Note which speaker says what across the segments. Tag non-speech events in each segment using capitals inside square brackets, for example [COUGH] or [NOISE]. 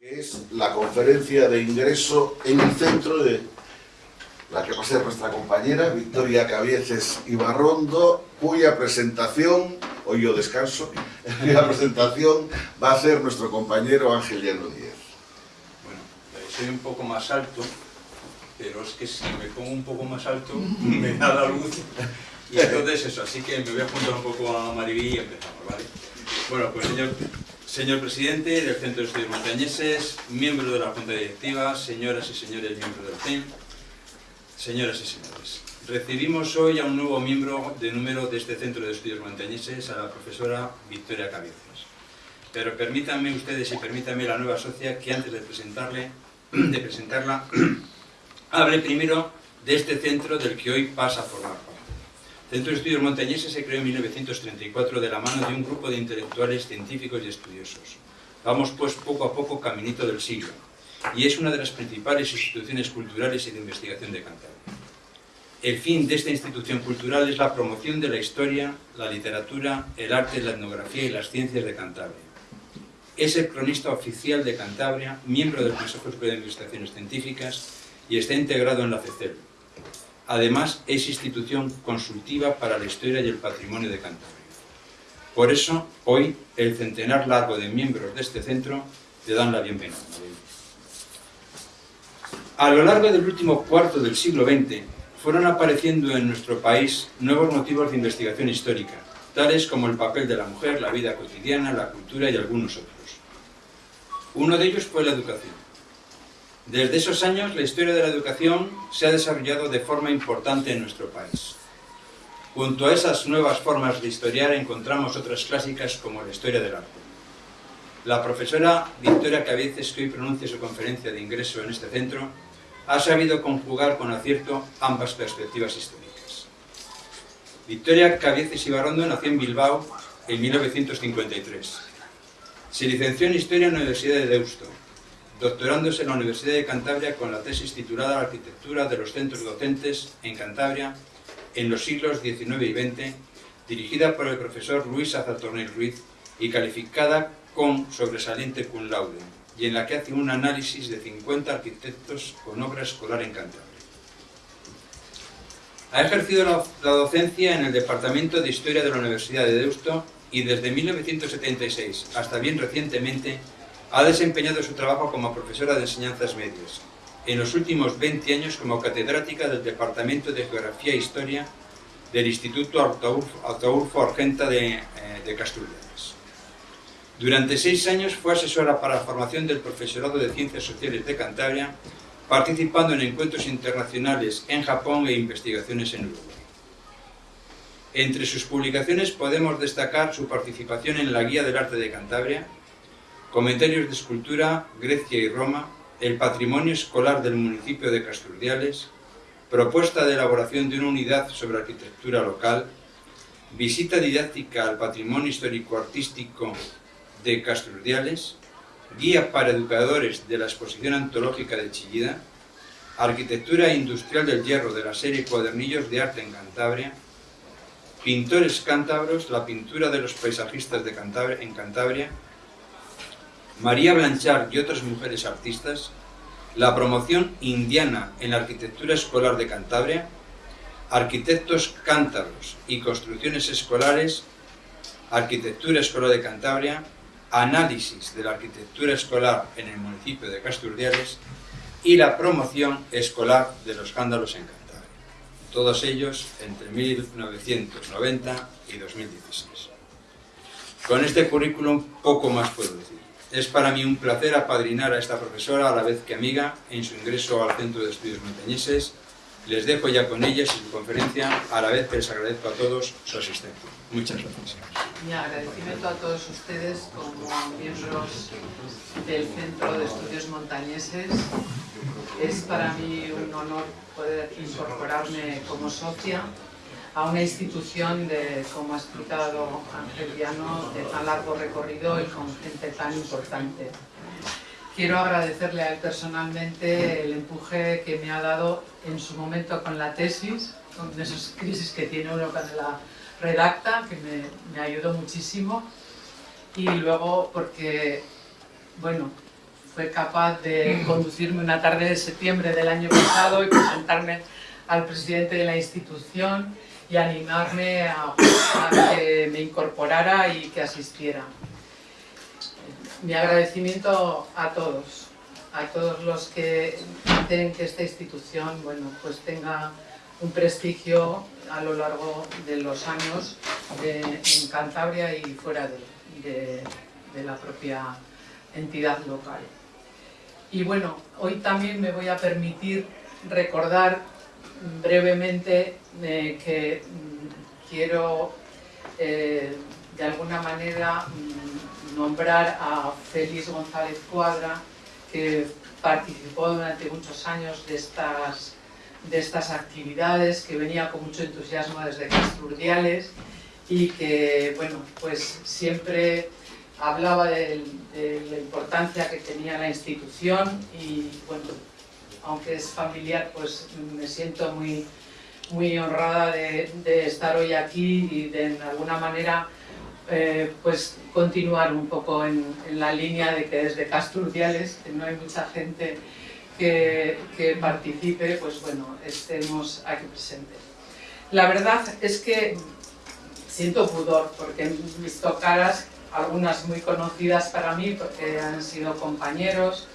Speaker 1: es la conferencia de ingreso en el centro de la que va a ser nuestra compañera Victoria Cabieces Ibarrondo, cuya presentación, hoy yo descanso, [LAUGHS] cuya presentación va a ser nuestro compañero Ángel Llano Díez.
Speaker 2: Bueno, soy un poco más alto, pero es que si me pongo un poco más alto [LAUGHS] me da la luz y entonces eso, así que me voy a juntar un poco a Mariví y empezamos, ¿vale? Bueno, pues señor, señor presidente del Centro de Estudios Montañeses, miembro de la Junta Directiva, señoras y señores miembros del CEN, señoras y señores, recibimos hoy a un nuevo miembro de número de este Centro de Estudios Montañeses, a la profesora Victoria Cabezas. Pero permítanme ustedes y permítanme la nueva socia que antes de presentarle, de presentarla, [CLEARS THROAT] hable primero de este centro del que hoy pasa a formar. Centro de Estudios Montañeses se creó en 1934 de la mano de un grupo de intelectuales, científicos y estudiosos. Vamos pues poco a poco caminito del siglo, y es una de las principales instituciones culturales y de investigación de Cantabria. El fin de esta institución cultural es la promoción de la historia, la literatura, el arte, la etnografía y las ciencias de Cantabria. Es el cronista oficial de Cantabria, miembro del Consejo Superior de Investigaciones Científicas y está integrado en la CECEL. Además, es institución consultiva para la historia y el patrimonio de Cantabria. Por eso, hoy, el centenar largo de miembros de este centro te dan la bienvenida. A lo largo del último cuarto del siglo XX, fueron apareciendo en nuestro país nuevos motivos de investigación histórica, tales como el papel de la mujer, la vida cotidiana, la cultura y algunos otros. Uno de ellos fue la educación. Desde esos años, la historia de la educación se ha desarrollado de forma importante en nuestro país. Junto a esas nuevas formas de historiar encontramos otras clásicas como la historia del arte. La profesora Victoria Cabieces, que hoy pronuncia su conferencia de ingreso en este centro, ha sabido conjugar con acierto ambas perspectivas históricas. Victoria Cabieces Ibarrondo nació en Bilbao en 1953. Se licenció en Historia en la Universidad de Deusto, doctorándose en la Universidad de Cantabria con la tesis titulada Arquitectura de los centros docentes en Cantabria en los siglos XIX y XX, dirigida por el profesor Luis Azatornel Ruiz y calificada con sobresaliente cum laude, y en la que hace un análisis de 50 arquitectos con obra escolar en Cantabria. Ha ejercido la, la docencia en el Departamento de Historia de la Universidad de Deusto y desde 1976 hasta bien recientemente ha desempeñado su trabajo como profesora de enseñanzas medias, en los últimos 20 años como catedrática del Departamento de Geografía e Historia del Instituto Ataulfo Argenta de, eh, de Casturrianes. Durante seis años fue asesora para la formación del profesorado de Ciencias Sociales de Cantabria, participando en encuentros internacionales en Japón e investigaciones en Uruguay. Entre sus publicaciones podemos destacar su participación en la Guía del Arte de Cantabria, Comentarios de Escultura, Grecia y Roma, el patrimonio escolar del municipio de Casturdiales, propuesta de elaboración de una unidad sobre arquitectura local, visita didáctica al patrimonio histórico-artístico de Casturdiales, guía para educadores de la exposición antológica de Chillida, arquitectura industrial del hierro de la serie Cuadernillos de Arte en Cantabria, pintores cántabros, la pintura de los paisajistas de Cantabria, en Cantabria, María Blanchard y otras mujeres artistas, la promoción indiana en la arquitectura escolar de Cantabria, arquitectos cántabros y construcciones escolares, arquitectura escolar de Cantabria, análisis de la arquitectura escolar en el municipio de Casturdiales y la promoción escolar de los cándalos en Cantabria. Todos ellos entre 1990 y 2016. Con este currículum poco más puedo decir. Es para mí un placer apadrinar a esta profesora a la vez que amiga en su ingreso al Centro de Estudios Montañeses. Les dejo ya con ellas y su conferencia, a la vez que les agradezco a todos su asistencia. Muchas gracias.
Speaker 3: Mi agradecimiento a todos ustedes como miembros del Centro de Estudios Montañeses. Es para mí un honor poder incorporarme como socia a una institución de, como ha explicado Ángel de tan largo recorrido y con gente tan importante. Quiero agradecerle a él personalmente el empuje que me ha dado en su momento con la tesis, con esas crisis que tiene uno cuando la redacta, que me, me ayudó muchísimo, y luego porque, bueno, fue capaz de conducirme una tarde de septiembre del año pasado y presentarme al presidente de la institución y animarme a, que me incorporara y que asistiera. Mi agradecimiento a todos, a todos los que hacen que esta institución bueno, pues tenga un prestigio a lo largo de los años en Cantabria y fuera de la propia entidad local. Y bueno, hoy también me voy a permitir recordar brevemente eh, que mm, quiero eh, de alguna manera mm, nombrar a Félix González Cuadra, que participó durante muchos años de estas, de estas actividades, que venía con mucho entusiasmo desde Casturdiales y que, bueno, pues siempre hablaba de, la importancia que tenía la institución y, bueno, aunque es familiar, pues me siento muy, muy honrada de, estar hoy aquí y de, en alguna manera, eh, pues continuar un poco en, la línea de que desde Casturdiales, que no hay mucha gente que, que participe, pues bueno, estemos aquí presentes. La verdad es que siento pudor porque he visto caras algunas muy conocidas para mí porque han sido compañeros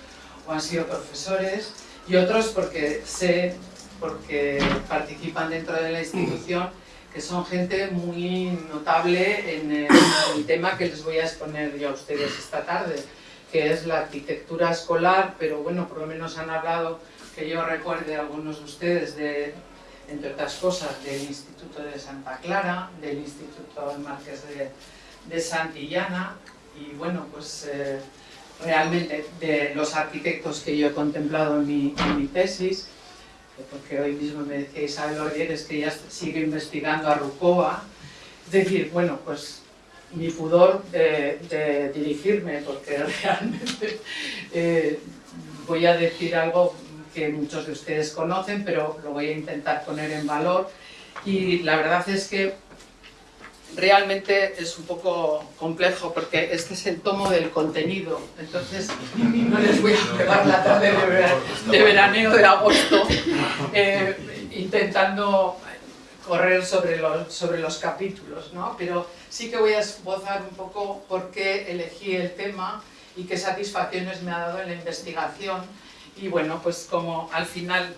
Speaker 3: o han sido profesores y otros porque sé, porque participan dentro de la institución, que son gente muy notable en el, tema que les voy a exponer yo a ustedes esta tarde, que es la arquitectura escolar, pero bueno, por lo menos han hablado, que yo recuerde algunos de ustedes, de, entre otras cosas, del Instituto de Santa Clara, del Instituto Marqués de de Santillana y bueno, pues eh, realmente de los arquitectos que yo he contemplado en mi, mi tesis, porque hoy mismo me decía Isabel Orieres que ya sigue investigando a Rucova, es decir, bueno, pues mi pudor de, dirigirme, porque [LAUGHS] realmente eh, voy a decir algo que muchos de ustedes conocen, pero lo voy a intentar poner en valor, y la verdad es que realmente es un poco complejo porque este es el tomo del contenido, entonces no les voy a pegar la tarde de, veraneo de agosto eh, intentando correr sobre los, sobre los capítulos, ¿no? pero sí que voy a esbozar un poco por qué elegí el tema y qué satisfacciones me ha dado en la investigación y bueno, pues como al final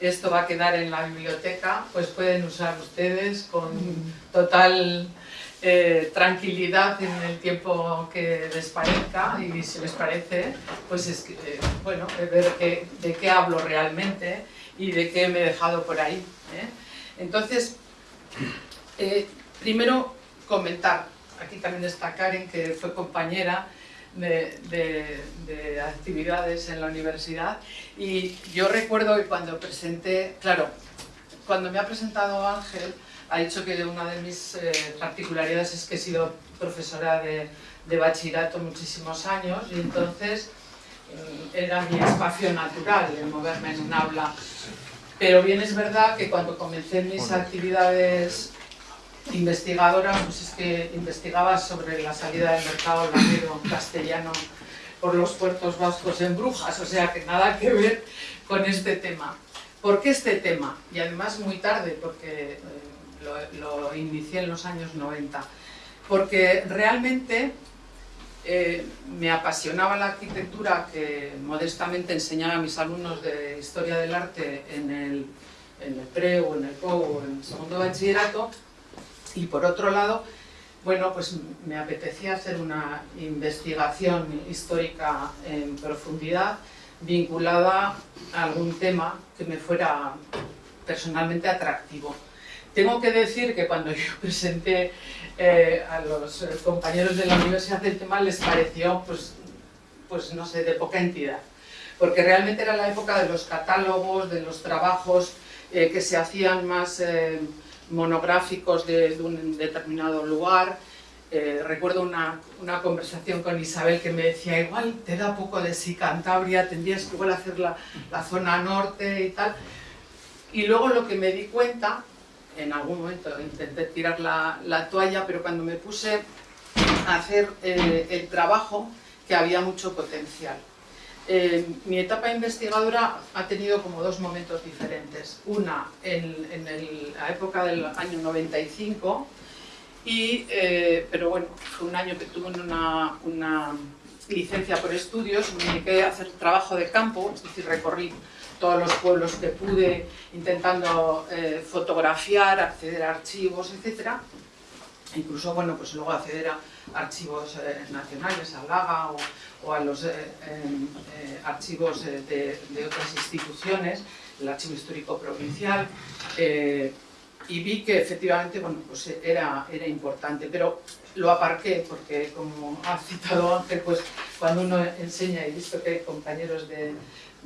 Speaker 3: esto va a quedar en la biblioteca, pues pueden usar ustedes con total eh, tranquilidad en el tiempo que les parezca y si les parece, pues es que, eh, bueno, ver de qué hablo realmente y de qué me he dejado por ahí. ¿eh? Entonces, primero comentar, aquí también está Karen, que fue compañera de, actividades en la universidad y yo recuerdo que cuando presenté, claro, cuando me ha presentado Ángel, ha dicho que una de mis eh, particularidades es que he sido profesora de, de, bachillerato muchísimos años y entonces mm, era mi espacio natural el moverme en un aula. Pero bien es verdad que cuando comencé mis actividades investigadora, pues es que investigaba sobre la salida del mercado lamero castellano por los puertos vascos en Brujas, o sea que nada que ver con este tema. ¿Por qué este tema? Y además muy tarde, porque lo, inicié en los años 90. Porque realmente eh, me apasionaba la arquitectura que modestamente enseñaba a mis alumnos de Historia del Arte en el, en pre o en el PO o en el segundo bachillerato, y por otro lado, bueno, pues me apetecía hacer una investigación histórica en profundidad vinculada a algún tema que me fuera personalmente atractivo. Tengo que decir que cuando yo [LAUGHS] presenté eh, a los compañeros de la universidad el tema les pareció, pues, pues no sé, de poca entidad, porque realmente era la época de los catálogos, de los trabajos eh, que se hacían más... Eh, monográficos de, un determinado lugar. Eh, recuerdo una, una, conversación con Isabel que me decía, igual te da poco de sí Cantabria, tendrías que igual hacer la, la zona norte y tal. Y luego lo que me di cuenta, en algún momento intenté tirar la, la toalla, pero cuando me puse a hacer eh, el trabajo, que había mucho potencial. Eh, mi etapa investigadora ha tenido como dos momentos diferentes. Una en, la época del año 95, y, eh, pero bueno, fue un año que tuve una, una licencia por estudios, me dediqué a hacer trabajo de campo, es decir, recorrí todos los pueblos que pude intentando eh, fotografiar, acceder a archivos, etc. Incluso, bueno, pues luego acceder a archivos eh, nacionales, a LAGA o, a los eh, archivos de, otras instituciones, el Archivo Histórico Provincial, y vi que efectivamente, bueno, pues era, era importante, pero lo aparqué porque, como ha citado Ángel, pues cuando uno enseña y visto que hay compañeros de,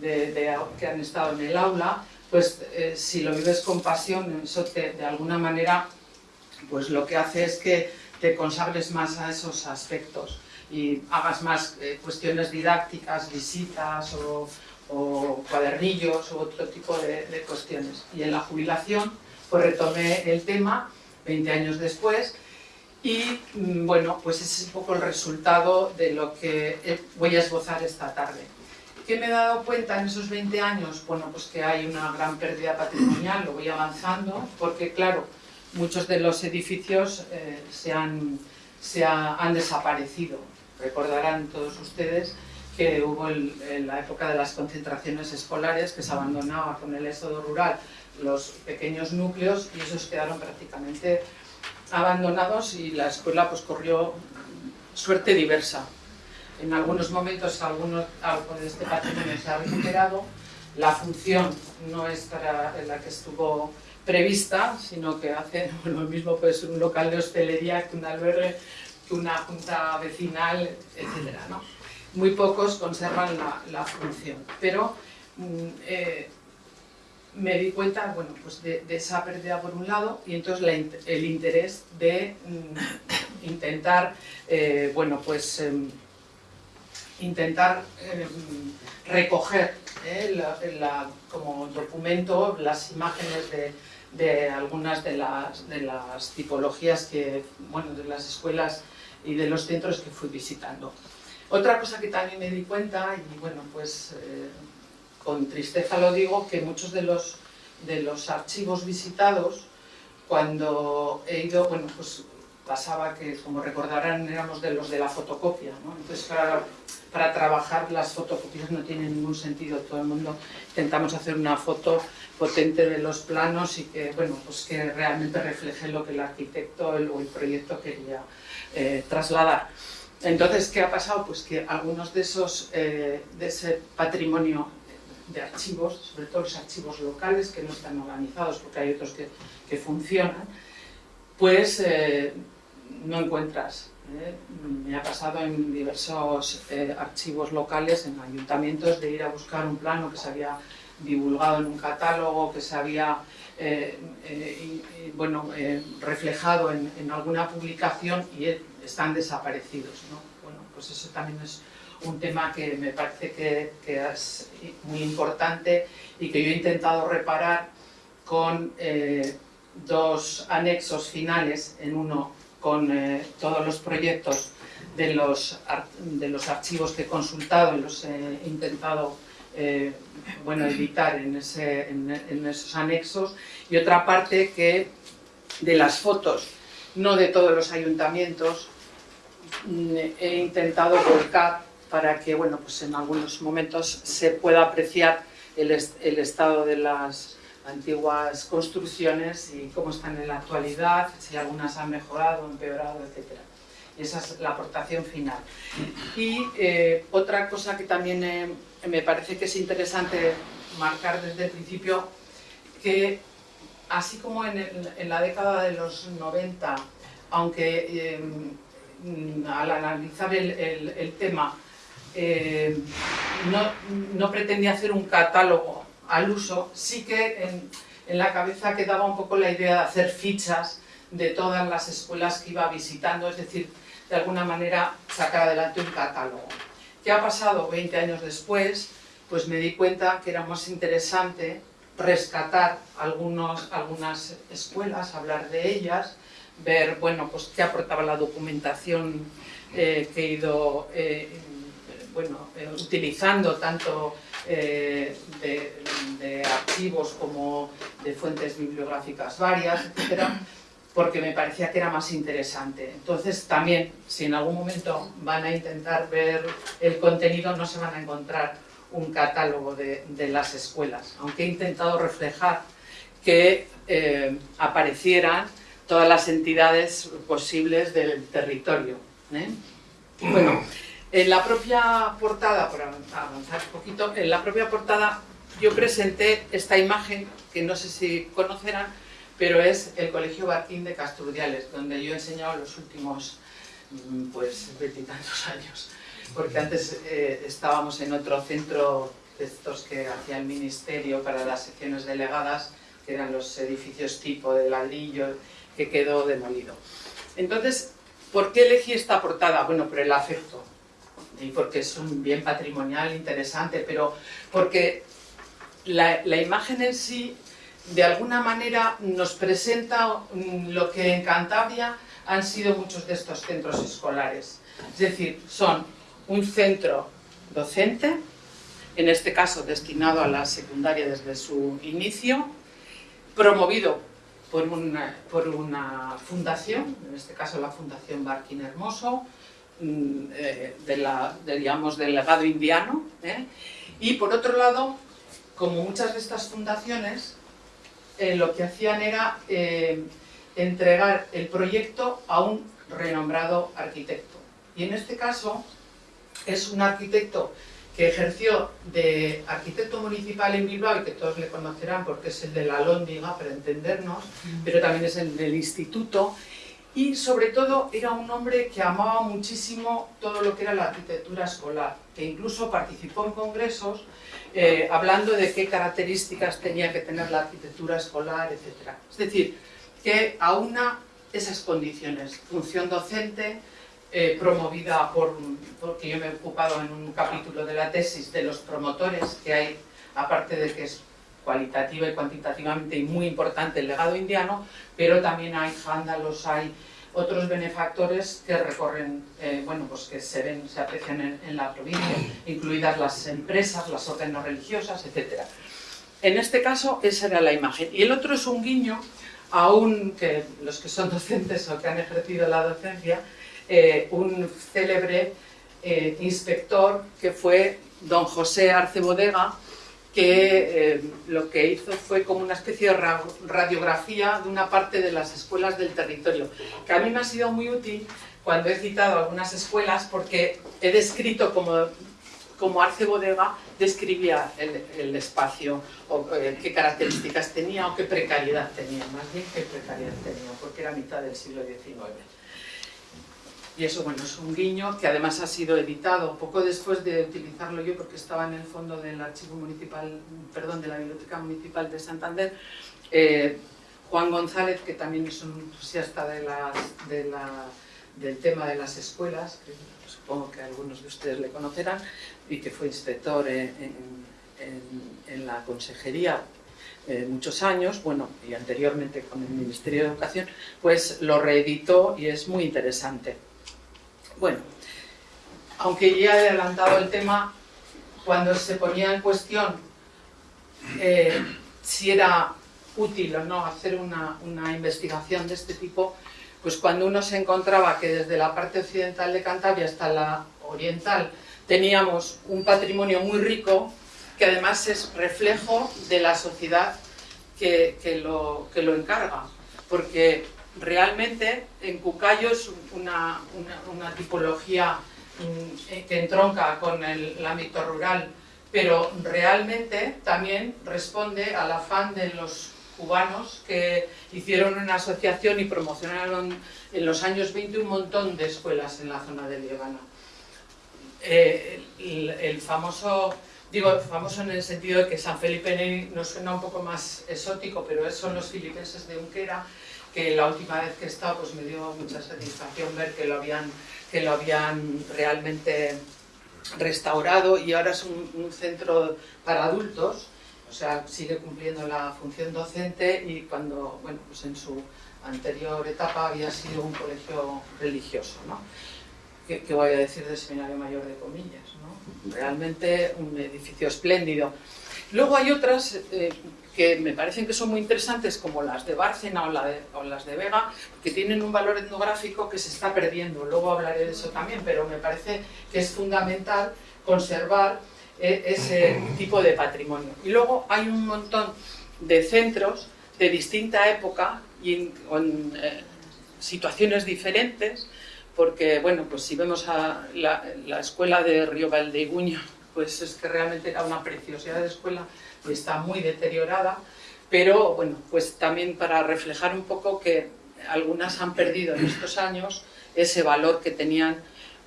Speaker 3: que han estado en el aula, pues eh, si lo vives con pasión, eso de alguna manera pues lo que hace es que te consagres más a esos aspectos y hagas más eh, cuestiones didácticas, visitas o, cuadernillos u otro tipo de, de, cuestiones. Y en la jubilación pues retomé el tema 20 años después y mm, bueno, pues ese es un poco el resultado de lo que voy a esbozar esta tarde. ¿Qué me he dado cuenta en esos 20 años? Bueno, pues que hay una gran pérdida patrimonial, lo voy avanzando, porque claro, muchos de los edificios eh, se, han, se han desaparecido. Recordarán todos ustedes que hubo en la época de las concentraciones escolares que se abandonaba con el éxodo rural los pequeños núcleos y esos quedaron prácticamente abandonados y la escuela pues corrió suerte diversa. En algunos momentos algunos, algo de este patrimonio se ha recuperado, la función no es para la que estuvo prevista, sino que hace [LAUGHS] lo mismo puede un local de hostelería que un albergue, que una junta vecinal, etc. ¿no? Muy pocos conservan la, la función, pero mm, eh, me di cuenta bueno, pues de, esa pérdida por un lado y entonces el interés de mm, intentar, eh, bueno, pues em, intentar em, recoger eh, como documento las imágenes de, de algunas de las, de las, tipologías que, bueno, de las escuelas y de los centros que fui visitando. Otra cosa que también me di cuenta, y bueno, pues eh, con tristeza lo digo, que muchos de los, de los archivos visitados, cuando he ido, bueno, pues pasaba que, como recordarán, éramos de los de la fotocopia, ¿no? Entonces, para, para trabajar las fotocopias no tiene ningún sentido, todo el mundo intentamos hacer una foto potente de los planos y que, bueno, pues que realmente refleje lo que el arquitecto o el proyecto quería eh, trasladar. Entonces, ¿qué ha pasado? Pues que algunos de esos, eh, de ese patrimonio de archivos, sobre todo los archivos locales que no están organizados porque hay otros que, que funcionan, pues eh, no encuentras. ¿Eh? Me ha pasado en diversos eh, archivos locales, en ayuntamientos, de ir a buscar un plano que se había divulgado en un catálogo, que se había bueno, reflejado en, alguna publicación y están desaparecidos. ¿no? Bueno, pues eso también es un tema que me parece que, es muy importante y que yo he intentado reparar con eh, dos anexos finales, en uno con eh, todos los proyectos de los, de los archivos que he consultado y los he intentado eh, bueno, editar en, esos anexos, y otra parte que de las fotos, no de todos los ayuntamientos, mm, he intentado volcar para que bueno, pues en algunos momentos se pueda apreciar el estado de las antiguas construcciones y cómo están en la actualidad, si algunas han mejorado, empeorado, etc. esa es la aportación final. Y eh, otra cosa que también eh, me parece que es interesante marcar desde el principio, que así como en, en la década de los 90, aunque eh, al analizar el, el, el tema eh, no, pretendía hacer un catálogo al uso, sí que en, la cabeza quedaba un poco la idea de hacer fichas de todas las escuelas que iba visitando, es decir, de alguna manera sacar adelante un catálogo. ¿Qué ha pasado 20 años después? Pues me di cuenta que era más interesante rescatar algunos, algunas escuelas, hablar de ellas, ver bueno, pues, qué aportaba la documentación eh, que he ido eh, bueno, eh, utilizando tanto eh, de, archivos como de fuentes bibliográficas varias, etcétera, porque me parecía que era más interesante. Entonces también, si en algún momento van a intentar ver el contenido, no se van a encontrar un catálogo de, las escuelas, aunque he intentado reflejar que eh, aparecieran todas las entidades posibles del territorio. Bueno, en la propia portada, por avanzar un poquito, en la propia portada yo presenté esta imagen, que no sé si conocerán, pero es el Colegio Barquín de Castrudiales, donde yo he enseñado los últimos, mm, pues, veintitantos [LAUGHS] años, porque antes eh, estábamos en otro centro de estos que hacía el Ministerio para las secciones delegadas, que eran los edificios tipo de ladrillo, que quedó demolido. Entonces, ¿por qué elegí esta portada? Bueno, por el afecto, y porque es un bien patrimonial interesante, pero porque la, imagen en sí, de alguna manera, nos presenta lo que en Cantabria han sido muchos de estos centros escolares. Es decir, son un centro docente, en este caso destinado a la secundaria desde su inicio, promovido por una, por una fundación, en este caso la Fundación Barquín Hermoso, mm, eh, de la, digamos, del legado indiano, ¿eh? y por otro lado, como muchas de estas fundaciones, eh, lo que hacían era entregar el proyecto a un renombrado arquitecto. Y en este caso es un arquitecto que ejerció de arquitecto municipal en Bilbao y que todos le conocerán porque es el de la Lóndiga, para entendernos, pero también es el del instituto y sobre todo era un hombre que amaba muchísimo todo lo que era la arquitectura escolar, que incluso participó en congresos eh, hablando de qué características tenía que tener la arquitectura escolar, etc. Es decir, que aúna esas condiciones, función docente, eh, promovida por, porque yo me he ocupado en un capítulo de la tesis de los promotores que hay, aparte de que es cualitativa y cuantitativamente y muy importante el legado indiano, pero también hay vándalos, hay otros benefactores que recorren, eh, bueno, pues que se ven, se aprecian en, la provincia, incluidas las empresas, las órdenes religiosas, etc. En este caso, esa era la imagen. Y el otro es un guiño, aún que los que son docentes o que han ejercido la docencia, eh, un célebre eh, inspector que fue don José Arce Bodega, que eh, lo que hizo fue como una especie de radiografía de una parte de las escuelas del territorio, que a mí me ha sido muy útil cuando he citado algunas escuelas porque he descrito como, como Arce Bodega describía el, el espacio, o qué características tenía o qué precariedad tenía, más bien qué precariedad tenía, porque era mitad del siglo XIX. Y eso, bueno, es un guiño que además ha sido editado poco después de utilizarlo yo, porque estaba en el fondo del archivo municipal, perdón, de la Biblioteca Municipal de Santander. Eh, Juan González, que también es un entusiasta de del tema de las escuelas, que supongo que algunos de ustedes le conocerán, y que fue inspector en, la consejería eh, muchos años, bueno, y anteriormente con el Ministerio de Educación, pues lo reeditó y es muy interesante. Bueno, aunque ya he adelantado el tema, cuando se ponía en cuestión eh, si era útil o no hacer una, investigación de este tipo, pues cuando uno se encontraba que desde la parte occidental de Cantabria hasta la oriental teníamos un patrimonio muy rico, que además es reflejo de la sociedad que, lo, que lo encarga, porque realmente en Cucayo es una, tipología mm, que entronca con el, ámbito rural, pero realmente también responde al afán de los cubanos que hicieron una asociación y promocionaron en los años 20 un montón de escuelas en la zona de Líbano. Eh, el, famoso, digo famoso en el sentido de que San Felipe Neri nos suena un poco más exótico, pero son los filipenses de Unquera, que la última vez que he pues me dio mucha satisfacción ver que lo habían, que lo habían realmente restaurado y ahora es un, centro para adultos, o sea, sigue cumpliendo la función docente y cuando, bueno, pues en su anterior etapa había sido un colegio religioso, ¿no? ¿qué, voy a decir del Seminario Mayor de Comillas? ¿no? Realmente un edificio espléndido. Luego hay otras eh, que me parecen que son muy interesantes, como las de Bárcena o, las de Vega, que tienen un valor etnográfico que se está perdiendo. Luego hablaré de eso también, pero me parece que es fundamental conservar eh, ese tipo de patrimonio. Y luego hay un montón de centros de distinta época y con eh, situaciones diferentes, porque, bueno, pues si vemos a la, la escuela de Río Valdeiguño, pues es que realmente era una preciosidad de escuela, está muy deteriorada, pero bueno, pues también para reflejar un poco que algunas han perdido en estos años ese valor que tenían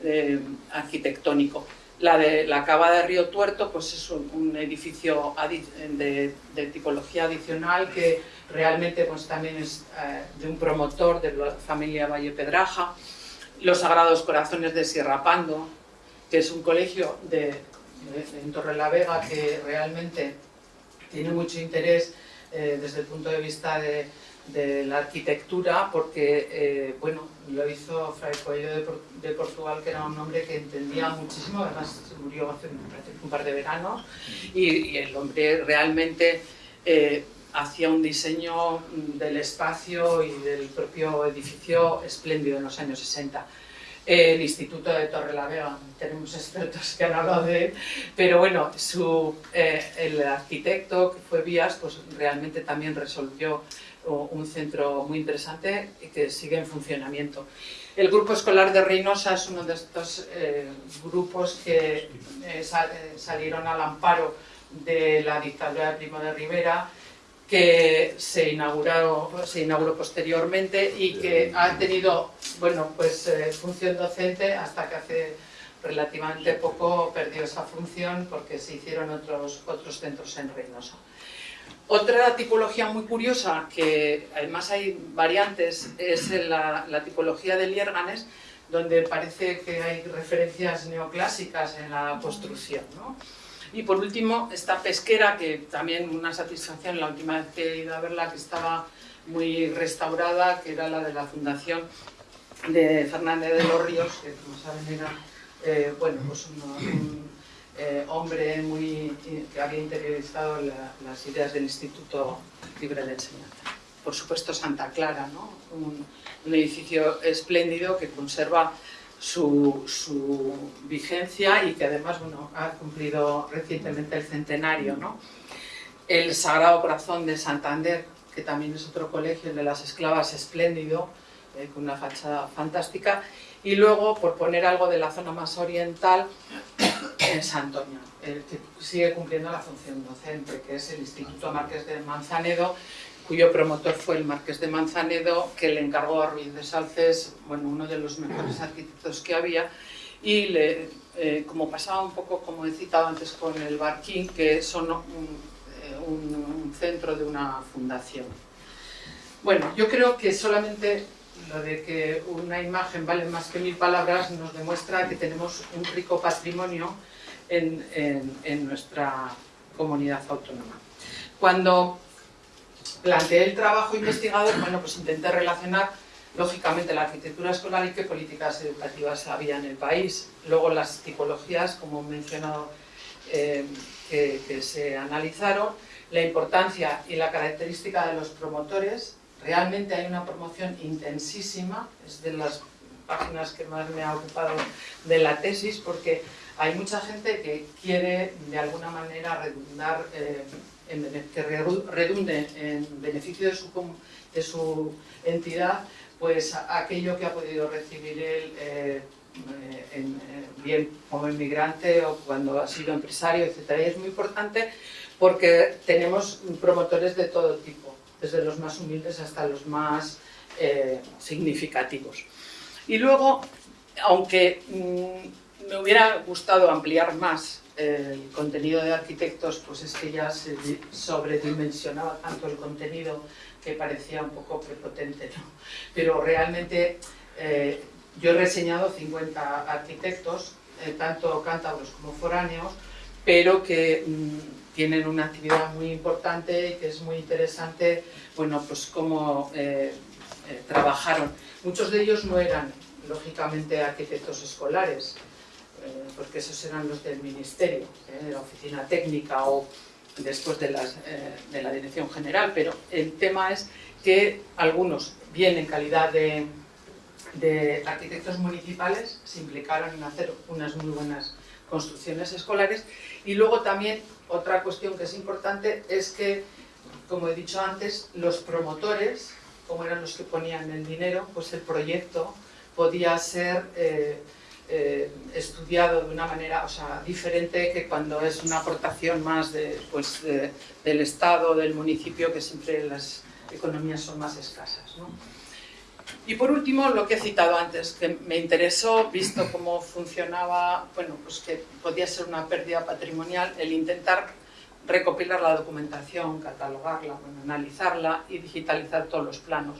Speaker 3: eh, arquitectónico. La de la cava de Río Tuerto pues es un, edificio de, tipología adicional que realmente pues también es eh, de un promotor de la familia Valle Pedraja. Los Sagrados Corazones de Sierra Pando, que es un colegio de, en Torrelavega que realmente tiene mucho interés eh, desde el punto de vista de, la arquitectura porque, eh, bueno, lo hizo Fray Coelho de, Portugal, que era un hombre que entendía muchísimo, además murió hace un par de veranos, y, el hombre realmente eh, hacía un diseño del espacio y del propio edificio espléndido en los años 60 el Instituto de Torrelavega, tenemos expertos que han hablado de él, pero bueno, su, eh, el arquitecto que fue Vías, pues realmente también resolvió un centro muy interesante y que sigue en funcionamiento. El grupo escolar de Reynosa es uno de estos eh, grupos que eh, salieron al amparo de la dictadura de Primo de Rivera que se inauguró, se inauguró posteriormente y que ha tenido bueno, pues, eh, función docente hasta que hace relativamente poco perdió esa función porque se hicieron otros, otros centros en Reynosa. Otra tipología muy curiosa, que además hay variantes, es la, la tipología de Liérganes, donde parece que hay referencias neoclásicas en la construcción. ¿no? Y por último, esta pesquera, que también una satisfacción, la última vez que he ido a verla, que estaba muy restaurada, que era la de la Fundación de Fernández de los Ríos, que como saben era eh, bueno, pues un, eh, hombre muy, que había interiorizado las ideas del Instituto Libre de Enseñanza. Por supuesto Santa Clara, ¿no? un, un edificio espléndido que conserva su, vigencia y que además bueno, ha cumplido recientemente el centenario. ¿no? El Sagrado Corazón de Santander, que también es otro colegio, el de las esclavas espléndido, eh, con una fachada fantástica. Y luego, por poner algo de la zona más oriental, [COUGHS] en Santoña, el que sigue cumpliendo la función docente, que es el Instituto Marqués de Manzanedo, cuyo promotor fue el Marqués de Manzanedo, que le encargó a Ruiz de Salces, bueno, uno de los mejores arquitectos que había, y le, eh, como pasaba un poco, como he citado antes con el Barquín, que son eh, un, centro de una fundación. Bueno, yo creo que solamente lo de que una imagen vale más que mil palabras nos demuestra que tenemos un rico patrimonio en, en nuestra comunidad autónoma. Cuando planteé el trabajo investigador, bueno, pues intenté relacionar lógicamente la arquitectura escolar y qué políticas educativas había en el país. Luego las tipologías, como he mencionado, eh, que, se analizaron, la importancia y la característica de los promotores. Realmente hay una promoción intensísima, es de las páginas que más me ha ocupado de la tesis, porque hay mucha gente que quiere de alguna manera redundar eh, que redunde en beneficio de su, de su entidad, pues aquello que ha podido recibir él, eh, bien como inmigrante o cuando ha sido empresario, etc. Y es muy importante porque tenemos promotores de todo tipo, desde los más humildes hasta los más eh, significativos. Y luego, aunque mm, me hubiera gustado ampliar más el contenido de arquitectos, pues es que ya se sobredimensionaba tanto el contenido que parecía un poco prepotente, ¿no? Pero realmente eh, yo he reseñado 50 arquitectos, eh, tanto cántabros como foráneos, pero que mm, tienen una actividad muy importante y que es muy interesante, bueno, pues cómo eh, trabajaron. Muchos de ellos no eran lógicamente arquitectos escolares, eh, porque esos eran los del ministerio, de la oficina técnica o después de, de la dirección general, pero el tema es que algunos, bien en calidad de, arquitectos municipales, se implicaron en hacer unas muy buenas construcciones escolares. Y luego también otra cuestión que es importante es que, como he dicho antes, los promotores, como eran los que ponían el dinero, pues el proyecto podía ser eh, eh, estudiado de una manera o sea, diferente que cuando es una aportación más de, pues, del Estado, del municipio, que siempre las economías son más escasas. Y por último, lo que he citado antes, que me interesó, visto cómo funcionaba, bueno, pues que podía ser una pérdida patrimonial, el intentar recopilar la documentación, catalogarla, bueno, analizarla y digitalizar todos los planos.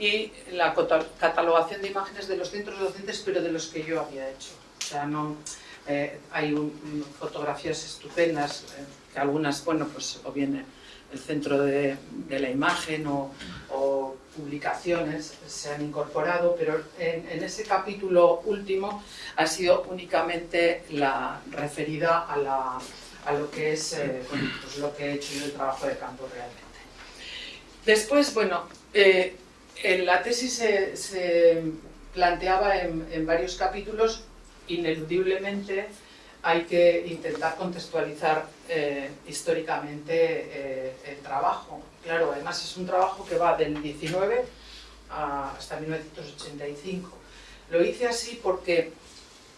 Speaker 3: Y la catalogación de imágenes de los centros docentes, pero de los que yo había hecho. O sea, no, eh, hay fotografías estupendas, eh, que algunas, bueno, pues o bien el centro de, la imagen o, publicaciones se han incorporado, pero en, ese capítulo último ha sido únicamente la referida a, la, a lo que es eh, pues lo que he hecho yo el trabajo de campo realmente. Después, bueno, en la tesis se, planteaba en, varios capítulos, ineludiblemente hay que intentar contextualizar eh, históricamente el trabajo Claro, además es un trabajo que va del 19 hasta 1985. Lo hice así porque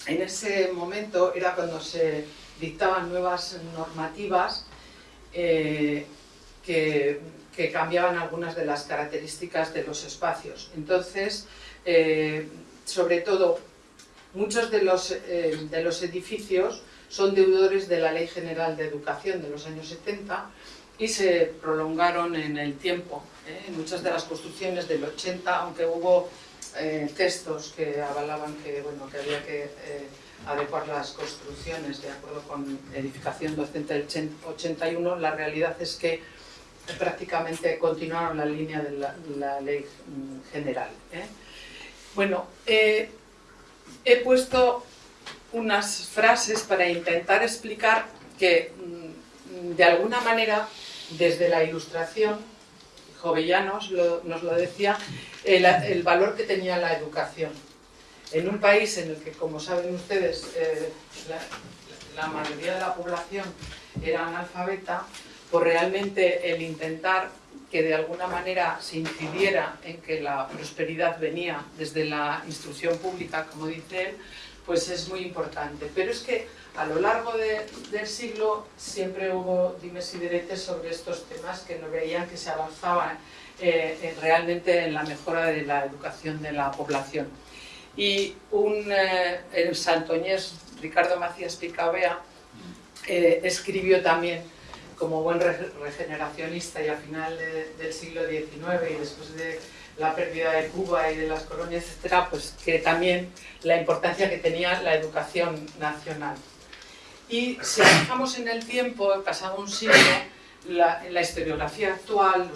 Speaker 3: en ese momento era cuando se dictaban nuevas normativas eh, que, cambiaban algunas de las características de los espacios. Entonces, eh, sobre todo, muchos de los, eh, de los edificios son deudores de la Ley General de Educación de los años 70 y se prolongaron en el tiempo. ¿eh? Muchas de las construcciones del 80, aunque hubo textos que avalaban que, bueno, que había que adecuar las construcciones de acuerdo con edificación docente del 81, la realidad es que prácticamente continuaron la línea de la, ley mm, general. Bueno, he puesto unas frases para intentar explicar que mm, de alguna manera desde la ilustración, Jovellanos nos lo decía, el, valor que tenía la educación. En un país en el que, como saben ustedes, eh, la, mayoría de la población era analfabeta, pues realmente el intentar que de alguna manera se incidiera en que la prosperidad venía desde la instrucción pública, como dice él, pues es muy importante. Pero es que a lo largo del siglo siempre hubo dimes y diretes sobre estos temas que no veían que se avanzaba eh, realmente en la mejora de la educación de la población. Y un eh, santoñés, Ricardo Macías Picabea, eh, escribió también como buen regeneracionista y al final del siglo XIX y después de la pérdida de Cuba y de las colonias, etcétera, pues que también la importancia que tenía la educación nacional. Y si fijamos en el tiempo, pasado un siglo, la, la historiografía actual,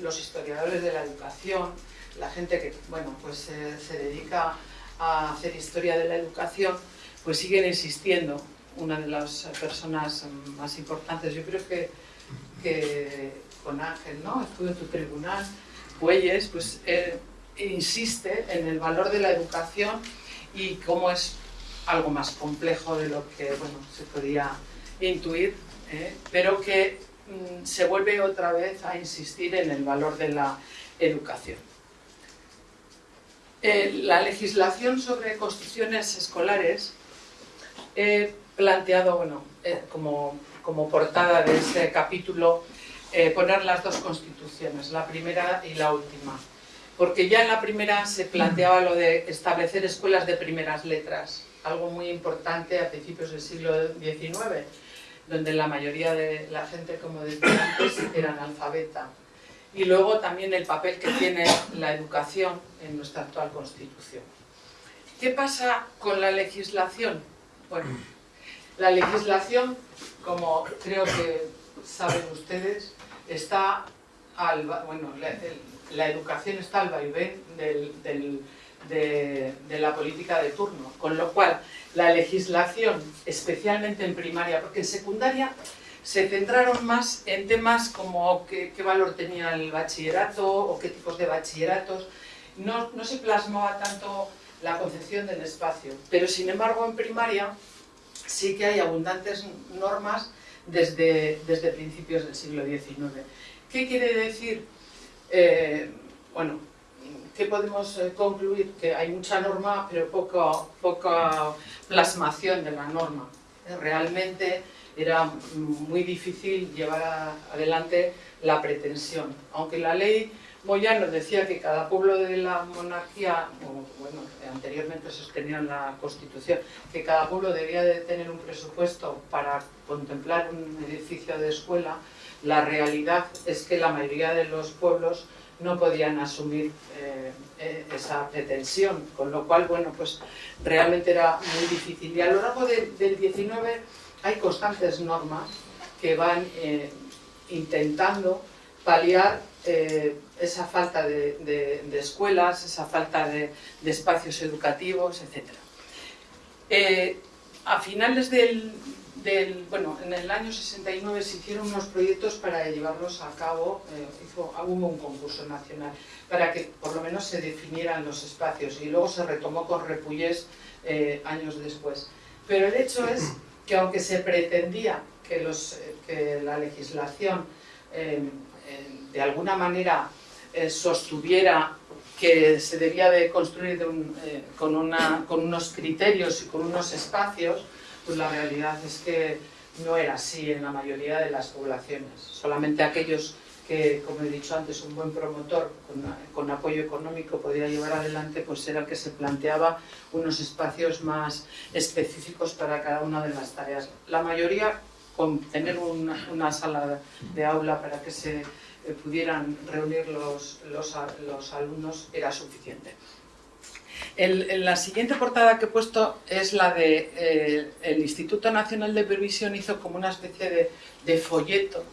Speaker 3: los, historiadores de la educación, la gente que bueno, pues, eh, se dedica a hacer historia de la educación, pues siguen existiendo. Una de las personas más importantes, yo creo que, con Ángel, ¿no? estuve en tu tribunal, Puelles, pues eh, insiste en el valor de la educación y cómo es algo más complejo de lo que bueno, se podía intuir, ¿eh? pero que mm, se vuelve otra vez a insistir en el valor de la educación. Eh, la legislación sobre construcciones escolares planteado bueno, eh, como, como, portada de ese capítulo poner las dos constituciones, la primera y la última porque ya en la primera se planteaba lo de establecer escuelas de primeras letras, algo muy importante a principios del siglo XIX, donde la mayoría de la gente, como decía antes, era analfabeta. Y luego también el papel que tiene la educación en nuestra actual Constitución. ¿Qué pasa con la legislación? Bueno, la legislación, como creo que saben ustedes, está al... Bueno, la, educación está al vaivén de, la política de turno, con lo cual la legislación, especialmente en primaria, porque en secundaria se centraron más en temas como qué, qué, valor tenía el bachillerato o qué tipos de bachilleratos. No, no, se plasmaba tanto la concepción del espacio, pero sin embargo en primaria sí que hay abundantes normas desde, desde principios del siglo XIX. ¿Qué quiere decir? Eh, bueno, ¿qué podemos eh, concluir? Que hay mucha norma, pero poca, poca plasmación de la norma. Realmente era muy difícil llevar adelante la pretensión. Aunque la ley Moyano decía que cada pueblo de la monarquía, bueno, anteriormente sostenía la Constitución, que cada pueblo debía de tener un presupuesto para contemplar un edificio de escuela, la realidad es que la mayoría de los pueblos no podían asumir eh, eh esa pretensión, con lo cual, bueno, pues realmente era muy difícil. Y a lo largo de, del 19 hay constantes normas que van eh, intentando paliar esa falta de, escuelas, esa falta de, espacios educativos, etc. Eh, a finales del, bueno, en el año 69 se hicieron unos proyectos para llevarlos a cabo, eh, hizo, hubo un concurso nacional, para que por lo menos se definieran los espacios y luego se retomó con Repullés eh, años después. Pero el hecho es que aunque se pretendía que, los, que la legislación de alguna manera eh, sostuviera que se debía de construir eh, con, unos criterios y con unos espacios, pues la realidad es que no era así en la mayoría de las poblaciones. Solamente aquellos que, como he dicho antes, un buen promotor con, apoyo económico podía llevar adelante, pues era el que se planteaba unos espacios más específicos para cada una de las tareas. La mayoría con tener una, sala de aula para que se pudieran reunir los, los, los alumnos era suficiente. El, el, la siguiente portada que he puesto es la de eh, el Instituto Nacional de Previsión hizo como una especie de, de folleto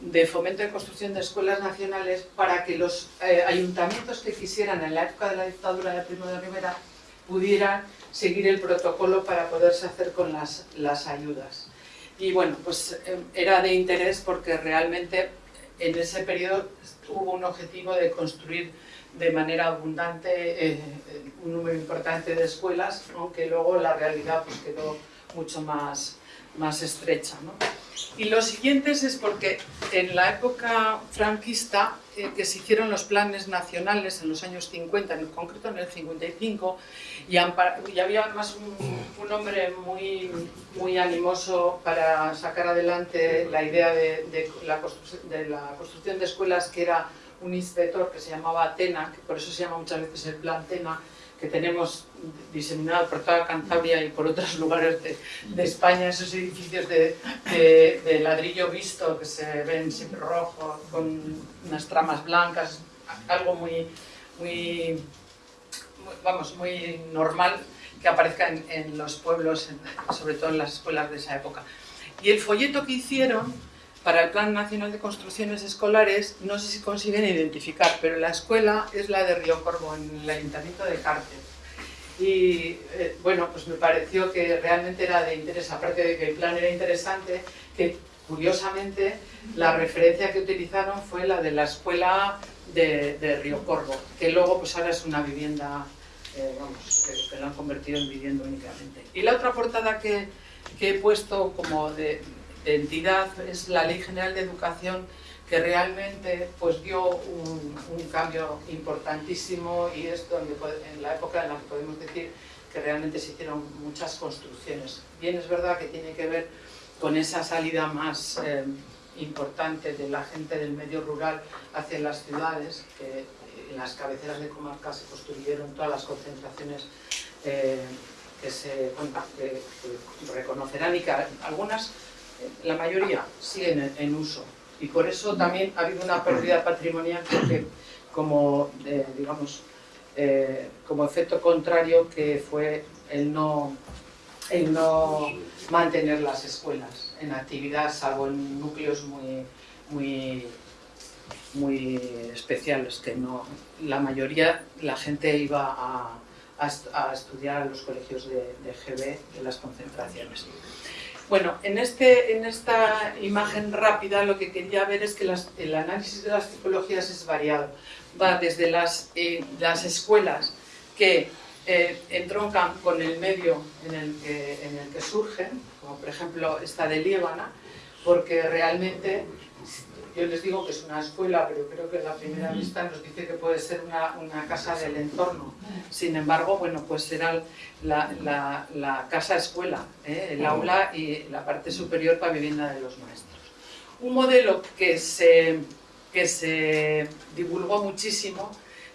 Speaker 3: de fomento de construcción de escuelas nacionales para que los eh, ayuntamientos que quisieran en la época de la dictadura de Primo de Rivera pudieran seguir el protocolo para poderse hacer con las, las ayudas. Y bueno, pues eh, era de interés porque realmente en ese periodo hubo un objetivo de construir de manera abundante eh, un número importante de escuelas, aunque luego la realidad pues, quedó mucho más, más estrecha. ¿no? Y lo siguiente es porque en la época franquista eh, que se hicieron los planes nacionales en los años 50, en concreto en el 55, y, y había además un, un, hombre muy, muy animoso para sacar adelante la idea de, de, la de la construcción de escuelas, que era un inspector que se llamaba Atena, que por eso se llama muchas veces el plan Tena, que tenemos diseminado por toda Cantabria y por otros [LAUGHS] lugares de, de España, esos edificios de, de, de, ladrillo visto que se ven siempre rojos, con unas tramas blancas, algo muy, muy, muy vamos, muy normal que aparezca en, en los pueblos, en, sobre todo en las escuelas de esa época. Y el folleto que hicieron para el Plan Nacional de Construcciones Escolares, no sé si consiguen identificar, pero la escuela es la de Río Corvo, en el Ayuntamiento de Cárcel. Y eh, bueno, pues me pareció que realmente era de interés, aparte de que el plan era interesante, que curiosamente la referencia que utilizaron fue la de la escuela de, de Río Corvo, que luego pues ahora es una vivienda, eh, vamos, que, que la han convertido en vivienda únicamente. Y la otra portada que, que he puesto como de, entidad es la Ley General de Educación que realmente pues, dio un, cambio importantísimo y es donde en la época en la que podemos decir que realmente se hicieron muchas construcciones. Bien es verdad que tiene que ver con esa salida más eh, importante de la gente del medio rural hacia las ciudades, que en las cabeceras de comarcas se construyeron todas las concentraciones eh, que se reconocerán y que algunas la mayoría siguen en, uso y por eso también ha habido una pérdida patrimonial porque como eh, digamos eh, como efecto contrario que fue el no el no mantener las escuelas en actividad salvo en núcleos muy muy muy especiales, que no, la mayoría, la gente iba a, a, estudiar a los colegios de, de GB, de las concentraciones. Bueno, en, este, en esta imagen rápida lo que quería ver es que el análisis de las tipologías es variado. Va desde las, eh, las escuelas que eh, entroncan con el medio en el, que, en el que surgen, como por ejemplo esta de Líbana, porque realmente yo les digo que es una escuela, pero creo que la primera vista nos dice que puede ser una, una casa del entorno. Sin embargo, bueno, pues será la, la, la casa-escuela, ¿eh? el aula y la parte superior para vivienda de los maestros. Un modelo que se, que se divulgó muchísimo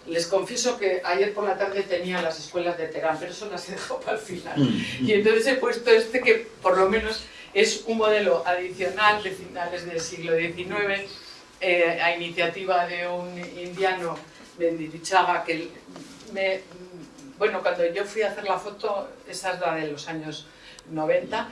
Speaker 3: les confieso que ayer por la tarde tenía las escuelas de Terán, pero eso las he dejado [LAUGHS] para el final. Mm. Y entonces he puesto este que por lo menos es un modelo adicional de finales del siglo XIX eh, a iniciativa de un indiano, Mendirichaga, que me, bueno, cuando yo fui a hacer la foto, esa es la de los años 90,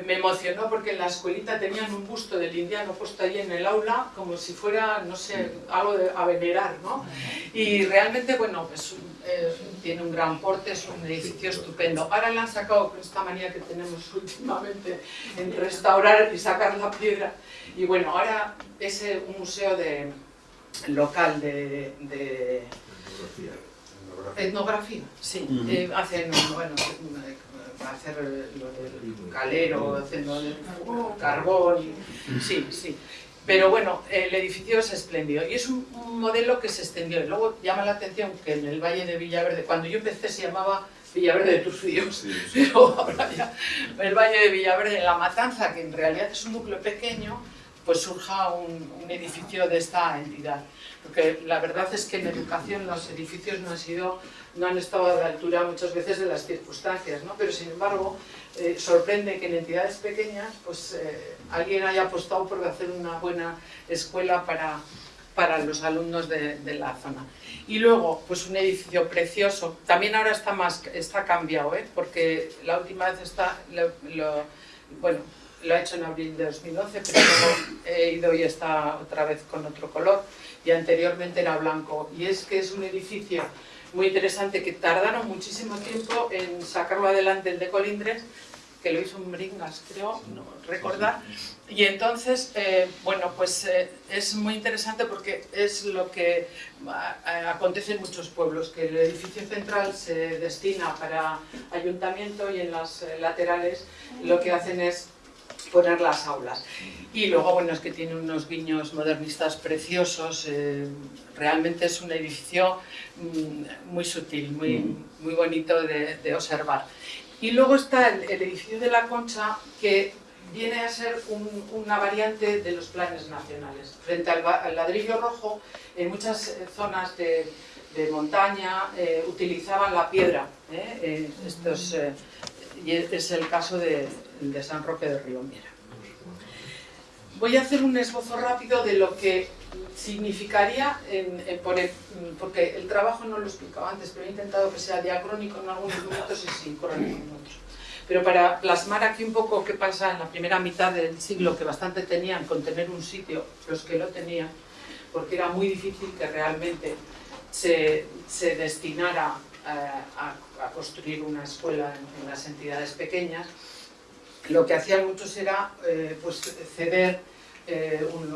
Speaker 3: me emocionó porque en la escuelita tenían un busto del indiano puesto ahí en el aula como si fuera, no sé, algo de, a venerar, ¿no? Y realmente, bueno, pues eh, tiene un gran porte, es un edificio estupendo. Ahora le han sacado con esta manía que tenemos últimamente en restaurar y sacar la piedra. Y bueno, ahora es un museo de, local de, de etnografía, sí. Eh, hacen, bueno, hacer lo del calero, hacer lo del carbón, sí, sí. Pero bueno, el edificio es espléndido y es un, modelo que se extendió. Y luego llama la atención que en el Valle de Villaverde, cuando yo empecé se llamaba Villaverde de Tus pero ahora ya el Valle de Villaverde, en La Matanza, que en realidad es un núcleo pequeño, pues surja un, un edificio de esta entidad. Porque la verdad es que en educación los edificios no han sido no han estado a la altura muchas veces de las circunstancias, ¿no? pero sin embargo eh, sorprende que en entidades pequeñas pues, eh, alguien haya apostado por hacer una buena escuela para, para los alumnos de, la zona. Y luego, pues un edificio precioso, también ahora está, más, está cambiado, ¿eh? porque la última vez está, lo, bueno, lo ha hecho en abril de 2011, pero luego he ido y está otra vez con otro color, y anteriormente era blanco, y es que es un edificio muy interesante que tardaron muchísimo tiempo en sacarlo adelante el de Colindres, que lo hizo un Bringas, creo, no recordar. Y entonces, eh, bueno, pues eh, es muy interesante porque es lo que acontece en muchos pueblos, que el edificio central se destina para ayuntamiento y en las eh, laterales lo que hacen es poner las aulas. Y luego, bueno, es que tiene unos guiños modernistas preciosos, eh, realmente es un edificio mm, muy sutil, muy, mm. muy bonito de, observar. Y luego está el, edificio de la Concha, que viene a ser una variante de los planes nacionales. Frente al, ladrillo rojo, en muchas eh, zonas de, montaña eh, utilizaban la piedra. estos, y es el caso de, de San Roque de Miera. Voy a hacer un esbozo rápido de lo que significaría, en, porque el trabajo no lo he explicado antes, pero he intentado que sea diacrónico en algunos momentos y sincrónico en otros. Pero para plasmar aquí un poco qué pasa en la primera mitad del siglo, que bastante tenían con tener un sitio, los que lo tenían, porque era muy difícil que realmente se, destinara eh, a, construir una escuela en las entidades pequeñas, lo que hacían muchos era eh, pues, ceder eh, un,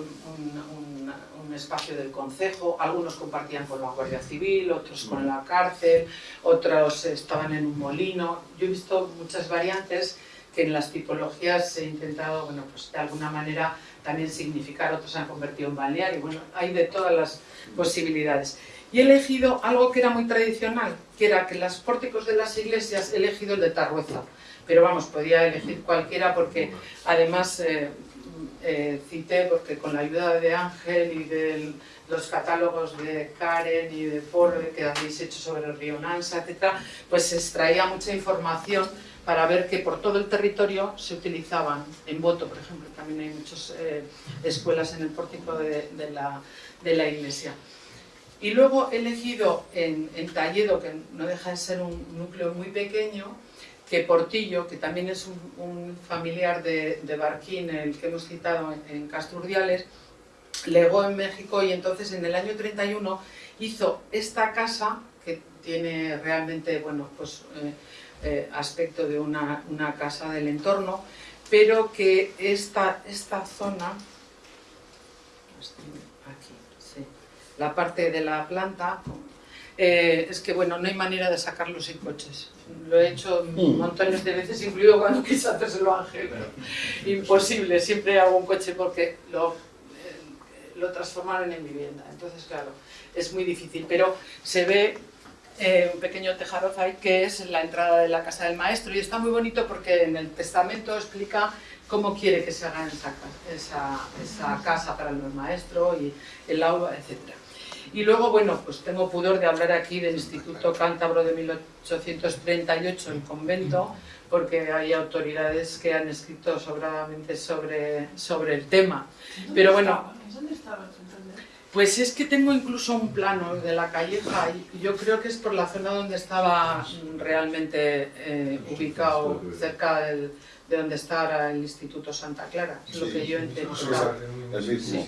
Speaker 3: espacio del concejo, algunos compartían con la Guardia Civil, otros con la cárcel, otros estaban en un molino. Yo he visto muchas variantes que en las tipologías he intentado, bueno, pues de alguna manera también significar, otros se han convertido en balneario, bueno, hay de todas las posibilidades. Y he elegido algo que era muy tradicional, que era que los pórticos de las iglesias he elegido el de Tarrueza, pero vamos, podía elegir cualquiera porque además eh, eh, cité, porque con la ayuda de Ángel y de los catálogos de Karen y de Paul que habéis hecho sobre el río Nansa, etc., pues se extraía mucha información para ver que por todo el territorio se utilizaban, en Voto, por ejemplo, también hay muchas eh, escuelas en el pórtico de, la, de, la, iglesia. Y luego he elegido en, en Talledo, que no deja de ser un núcleo muy pequeño, que Portillo, que también es un, familiar de, Barquín, el que hemos citado en, Casturdiales, legó en México y entonces en el año 31 hizo esta casa que tiene realmente, bueno, pues eh, eh, aspecto de una, una, casa del entorno, pero que esta, esta zona, aquí, sí, la parte de la planta, eh, es que bueno, no hay manera de sacarlo sin coches. Lo he hecho mm. montones de veces, incluido cuando quise hacérselo a Ángel, pero imposible, siempre hago un coche porque lo, eh, lo transformaron en vivienda. Entonces, claro, es muy difícil, pero se ve eh, un pequeño tejaroz ahí que es la entrada de la casa del maestro y está muy bonito porque en el testamento explica cómo quiere que se haga esa, esa, esa casa para el maestro y el aula, etc. Y luego, bueno, pues tengo pudor de hablar aquí del Instituto Cántabro de 1838, el convento, porque hay autoridades que han escrito sobradamente sobre, sobre el tema. Pero bueno... ¿Dónde estaba? Pues es que tengo incluso un plano de la calleja y yo creo que es por la zona donde estaba realmente eh, ubicado, cerca del, de donde está ahora el Instituto Santa Clara, es lo que yo entiendo. Sí, sí, sí.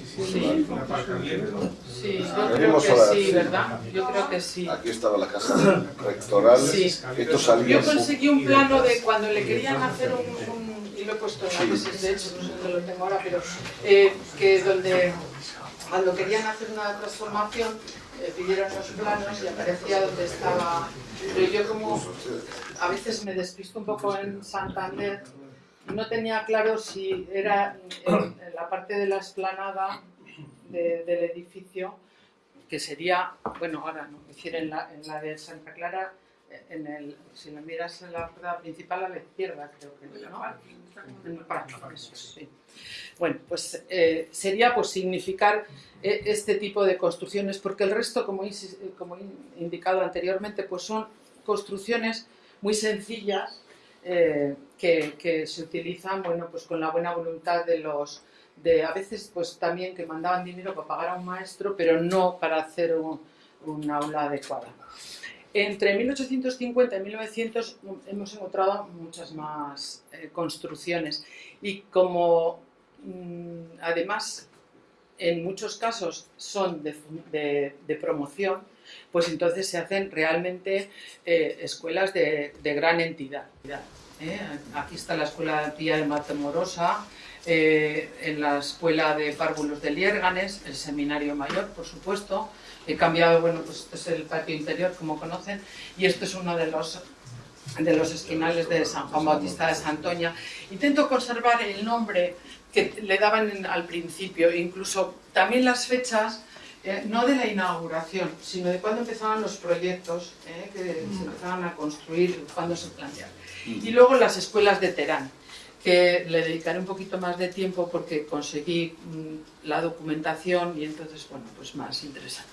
Speaker 3: Sí, yo creo que sí, ¿verdad? Yo creo que sí.
Speaker 1: Aquí estaba la casa rectoral, esto salía...
Speaker 3: Yo conseguí un plano de cuando le querían hacer un... y lo he puesto en la tesis, de hecho, no sé dónde lo tengo ahora, pero eh, que donde cuando querían hacer una transformación, eh, pidieron los planos y aparecía donde estaba... Pero yo como a veces me despisto un poco en Santander, no tenía claro si era en, la parte de la esplanada del edificio, que sería, bueno, ahora no, hiciera en la, en la de Santa Clara, en el, si lo miras en la puerta principal a la izquierda, creo que ¿no? En el parque, eso, sí. Bueno, pues eh, sería pues, significar eh, este tipo de construcciones, porque el resto, como he, como he indicado anteriormente, pues son construcciones muy sencillas eh, que, que, se utilizan bueno, pues con la buena voluntad de los... De, a veces pues también que mandaban dinero para pagar a un maestro, pero no para hacer un, un aula adecuada. Entre 1850 y 1900 hemos encontrado muchas más construcciones y como Mm, además en muchos casos son de, promoción, pues entonces se hacen realmente eh, escuelas de, gran entidad. ¿eh? Aquí está la escuela tía de Matemorosa, eh, en la escuela de párvulos de Liérganes, el seminario mayor, por supuesto. He cambiado, bueno, pues este es el patio interior, como conocen, y esto es uno de los de los esquinales de San Juan Bautista de Santoña. Intento conservar el nombre que le daban al principio, incluso también las fechas, eh, no de la inauguración, sino de cuando empezaban los proyectos, eh, que se mm. empezaban a construir, cuando se planteaban. Mm. Y luego las escuelas de Terán, que le dedicaré un poquito más de tiempo porque conseguí mm, la documentación y entonces, bueno, pues más interesante.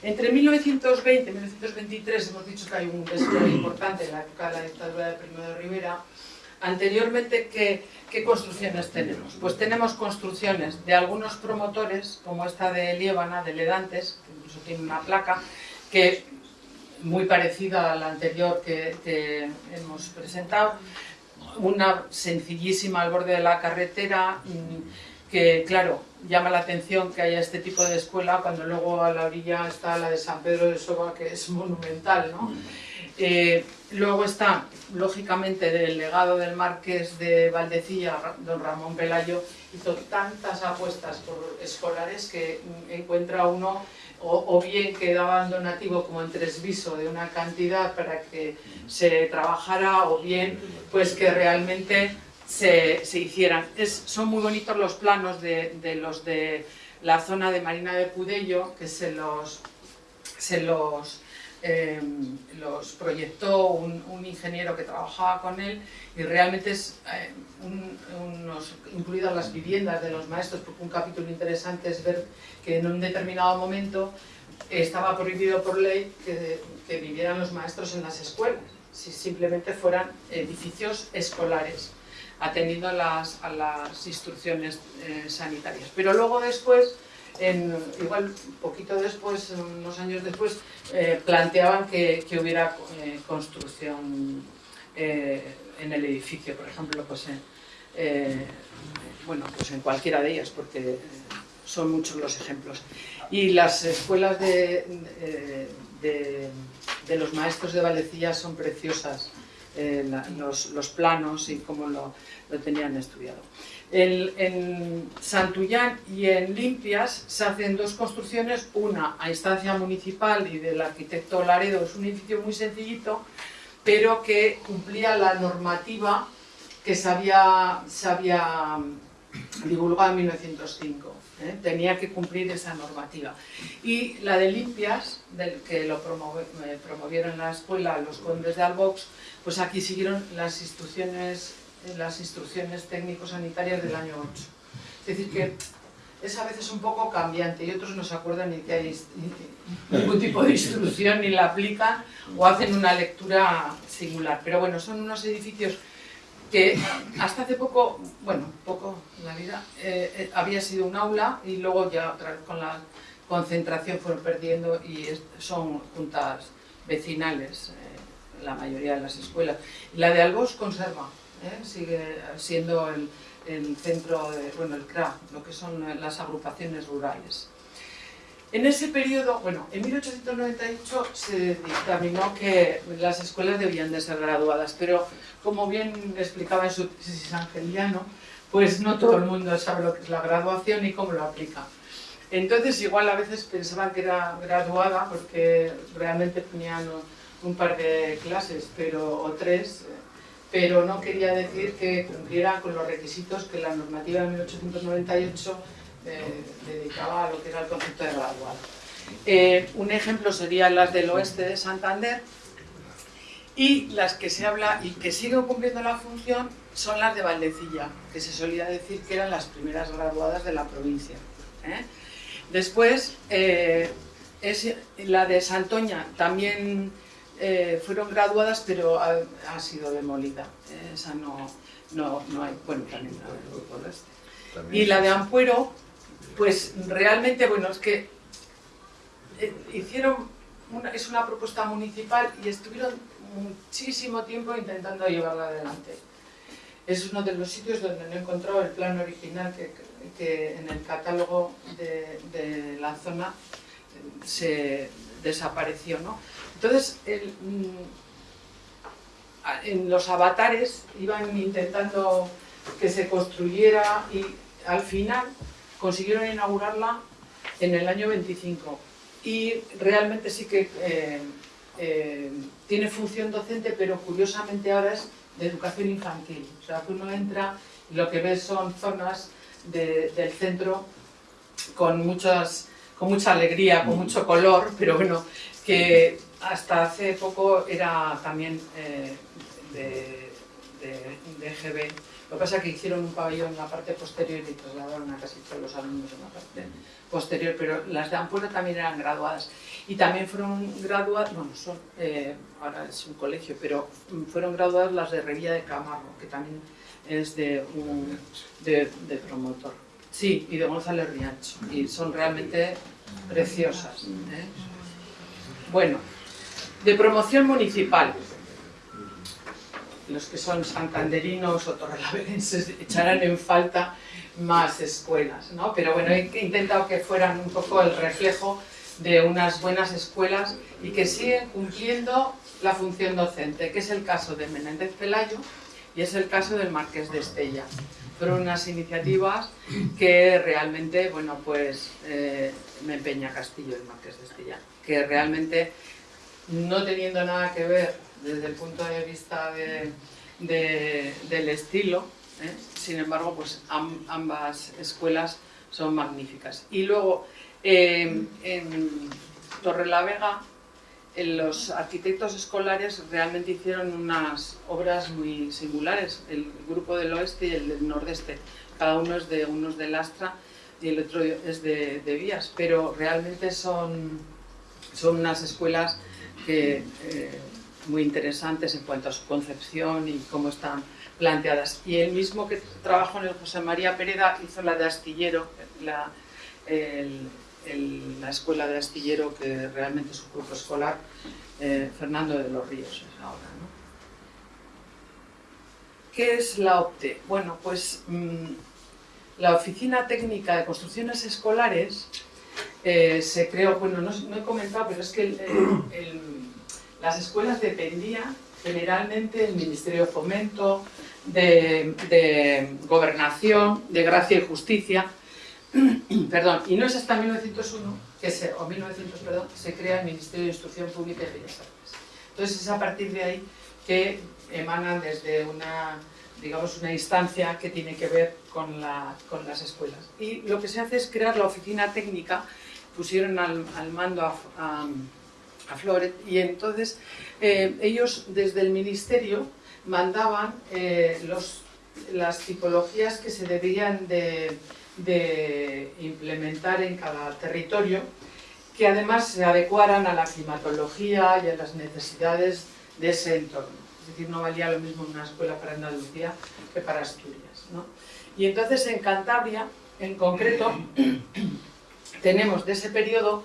Speaker 3: Entre 1920 y 1923 hemos dicho que hay un despliegue importante en la época de la dictadura de Primo de Rivera, Anteriormente, ¿qué, construcciones tenemos? Pues tenemos construcciones de algunos promotores, como esta de Liébana, de Ledantes, que incluso tiene una placa, que muy parecida a la anterior que, hemos presentado, una sencillísima al borde de la carretera, mm, que claro, llama la atención que haya este tipo de escuela cuando luego a la orilla está la de San Pedro de Soba, que es monumental, ¿no? Eh, luego está, lógicamente, del legado del marqués de Valdecilla, don Ramón Pelayo, hizo tantas apuestas por escolares que encuentra uno o, bien que daban donativo como en Tresviso de una cantidad para que se trabajara o bien pues que realmente se, hicieran. son muy bonitos los planos de, de, los de la zona de Marina de Pudello que se los, se los Em, los proyectó un, ingeniero que trabajaba con él y realmente es eh, incluidas las viviendas de los maestros, porque un capítulo interesante es ver que en un determinado momento estaba prohibido por ley que, vivieran los maestros en las escuelas, si simplemente fueran edificios escolares, atendiendo a las, a las instrucciones eh, sanitarias. Pero luego después en, igual poquito después, unos años después, eh, planteaban que, que hubiera eh, construcción eh, en el edificio, por ejemplo, pues en, bueno, pues en cualquiera de ellas, porque son muchos los ejemplos. Y las escuelas de, de, los maestros de Valecilla son preciosas, los, los, planos y cómo lo, lo tenían estudiado. En, en, Santullán y en Limpias se hacen dos construcciones, una a instancia municipal y del arquitecto Laredo, es un edificio muy sencillito, pero que cumplía la normativa que se había, se había divulgado en 1905. ¿eh? Tenía que cumplir esa normativa. Y la de limpias, del que lo eh, promovieron la escuela los condes de Albox, pues aquí siguieron las las instrucciones técnico-sanitarias del año 8. Es decir, que es a veces un poco cambiante y otros no se acuerdan ni que hay ningún tipo de instrucción ni la aplican o hacen una lectura singular. Pero bueno, son unos edificios que hasta hace poco, bueno, poco en la vida, eh, eh, había sido un aula y luego ya otra vez con la concentración fueron perdiendo y son juntas vecinales eh, la mayoría de las escuelas. La de Albos conserva, sigue siendo el, el, centro, de, bueno, el CRA, lo que son las agrupaciones rurales. En ese periodo, bueno, en 1898 se dictaminó que las escuelas debían de ser graduadas, pero como bien explicaba en su tesis Angeliano, pues no todo el mundo sabe lo que es la graduación y cómo lo aplica. Entonces igual a veces pensaban que era graduada porque realmente tenían un par de clases pero, o tres, pero no quería decir que cumpliera con los requisitos que la normativa de 1898 eh, dedicaba a lo que era el concepto de graduado. Eh, un ejemplo serían las del oeste de Santander y las que se habla y que siguen cumpliendo la función son las de Valdecilla, que se solía decir que eran las primeras graduadas de la provincia. ¿eh? Después, es, la de Santoña también fueron graduadas, pero ha, sido demolida. Esa no, no, no, hay, bueno, también la grupo este. Y la de Ampuero pues realmente, bueno, es que eh, hicieron, una, es una propuesta municipal y estuvieron muchísimo tiempo intentando llevarla adelante. Es uno de los sitios donde no he encontrado el plan original que, que en el catálogo de, de, la zona eh, se desapareció. ¿no? Entonces, el, mm, en los avatares iban intentando que se construyera y al final consiguieron inaugurarla en el año 25 y realmente sí que eh, eh, tiene función docente, pero curiosamente ahora es de educación infantil. O sea, que uno entra y lo que ves son zonas de, del centro con, muchas, con mucha alegría, con mucho color, pero bueno, que hasta hace poco era también eh, de, de, de GB lo que pasa es que hicieron un pabellón en la parte posterior y trasladaron a casi todos los alumnos en la parte posterior, pero las de Ampuero también eran graduadas. Y también fueron graduadas, bueno, son, eh, ahora es un colegio, pero fueron graduadas las de Revilla de Camargo, que también es de un de, de promotor. Sí, y de González Riancho, y son realmente preciosas. ¿eh? Bueno, de promoción municipal los que son santanderinos o torrelaverenses [LAUGHS] echarán en falta más escuelas, ¿no? Pero bueno, he intentado que fueran un poco el reflejo de unas buenas escuelas y que siguen cumpliendo la función docente, que es el caso de Menéndez Pelayo y es el caso del Marqués de Estella. Fueron unas iniciativas que realmente, bueno, pues eh, me empeña Castillo, el Marqués de Estella, que realmente, no teniendo nada que ver desde el punto de vista de, de, del estilo, ¿eh? sin embargo, pues am, ambas escuelas son magníficas. Y luego, eh, en Torrelavega, los arquitectos escolares realmente hicieron unas obras muy singulares, el grupo del oeste y el del nordeste, cada uno es de unos de Lastra y el otro es de, de Vías, pero realmente son, son unas escuelas que eh, muy interesantes en cuanto a su concepción y cómo están planteadas. Y el mismo que trabajó en el José María Pereda hizo la de Astillero, la, la escuela de Astillero, que realmente es un grupo escolar, eh, Fernando de los Ríos es ahora. ¿Qué es la OPTE? Bueno, pues mmm, la Oficina Técnica de Construcciones Escolares eh, se creó, bueno, no, he comentado, pero es que las escuelas dependían generalmente del Ministerio de Fomento, de, Gobernación, de Gracia y Justicia, [CLEARS THROAT] perdón, y no es hasta 1901, que se, o 1900, perdón, se crea el Ministerio de Instrucción Pública y Bellas Artes. Entonces es a partir de ahí que emanan desde una, digamos, una instancia que tiene que ver con, con las escuelas. Y lo que se hace es crear la oficina técnica, pusieron al, mando a, a, Floret, y entonces eh, ellos desde el ministerio mandaban eh, las tipologías que se debían de, de implementar en cada territorio, que además se adecuaran a la climatología y a las necesidades de ese entorno. Es decir, no valía lo mismo una escuela para Andalucía que para Asturias. ¿no? Y entonces en Cantabria, en concreto, tenemos de ese periodo,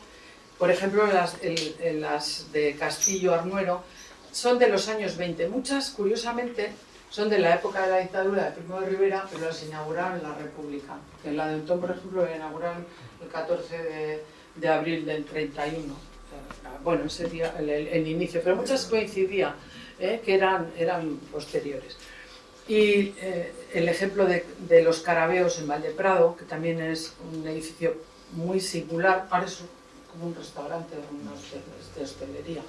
Speaker 3: por ejemplo, las, de Castillo Arnuero, son de los años 20. Muchas, curiosamente, son de la época de la dictadura de Primo de Rivera, pero las inauguraron en la República. En la de Ontón, por ejemplo, la inauguraron el 14 de, abril del 31. Bueno, ese día, el inicio, pero muchas coincidían ¿eh? que eran, eran posteriores. Y eh, el ejemplo de, de, los carabeos en Valdeprado, que también es un edificio muy singular, parece como un restaurante una de hostelería,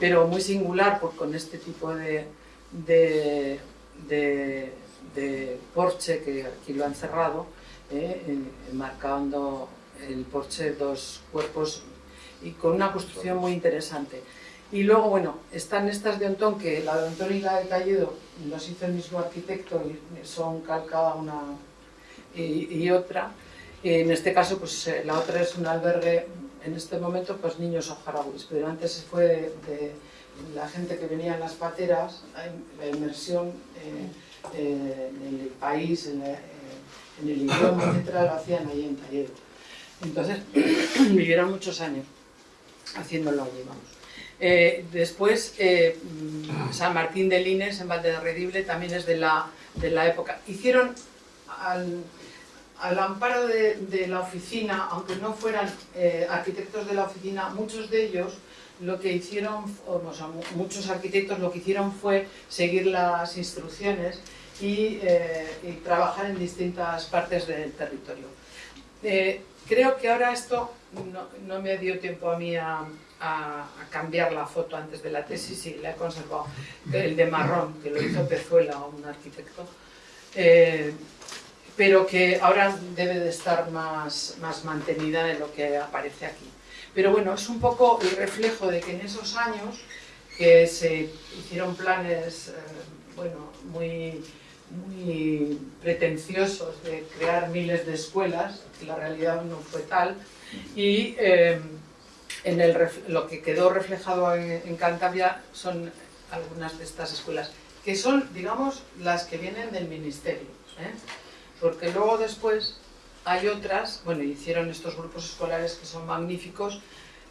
Speaker 3: pero muy singular por, con este tipo de, de, de, de porche que aquí lo han cerrado, eh, marcando el porche dos cuerpos y con una construcción muy interesante. Y luego, bueno, están estas de Ontón, que la de Ontón y la de Talledo los hizo el mismo arquitecto y son calcada una y otra. En este caso, pues eh, la otra es un albergue, en este momento, pues niños saharauis, pero antes fue de, la gente que venía en las pateras, la inmersión eh, en el país, en, eh, el idioma, etcétera, lo hacían allí en Talledo. Entonces, [CLEARS THROAT] vivieron muchos años haciéndolo allí, vamos. Después, eh, San Martín de Lines, en Valderredible, también es de la, de la época. Hicieron, al, al amparo de, la oficina, aunque no fueran eh, arquitectos de la oficina, muchos de ellos lo que hicieron, o sea, muchos arquitectos lo que hicieron fue seguir las instrucciones y, eh, trabajar en distintas partes del territorio. Eh, creo que ahora esto no, no, me dio tiempo a mí a, cambiar la foto antes de la tesis y la he conservado, el de marrón, que lo hizo Pezuela, un arquitecto, pero que ahora debe de estar más, más mantenida de lo que aparece aquí. Pero bueno, es un poco el reflejo de que en esos años que se hicieron planes eh, bueno, muy, pretenciosos de crear miles de escuelas, que la realidad no fue tal, y eh, en el, lo que quedó reflejado en, en, Cantabria son algunas de estas escuelas, que son, digamos, las que vienen del ministerio, ¿eh? Porque luego después hay otras, bueno, hicieron estos grupos escolares que son magníficos,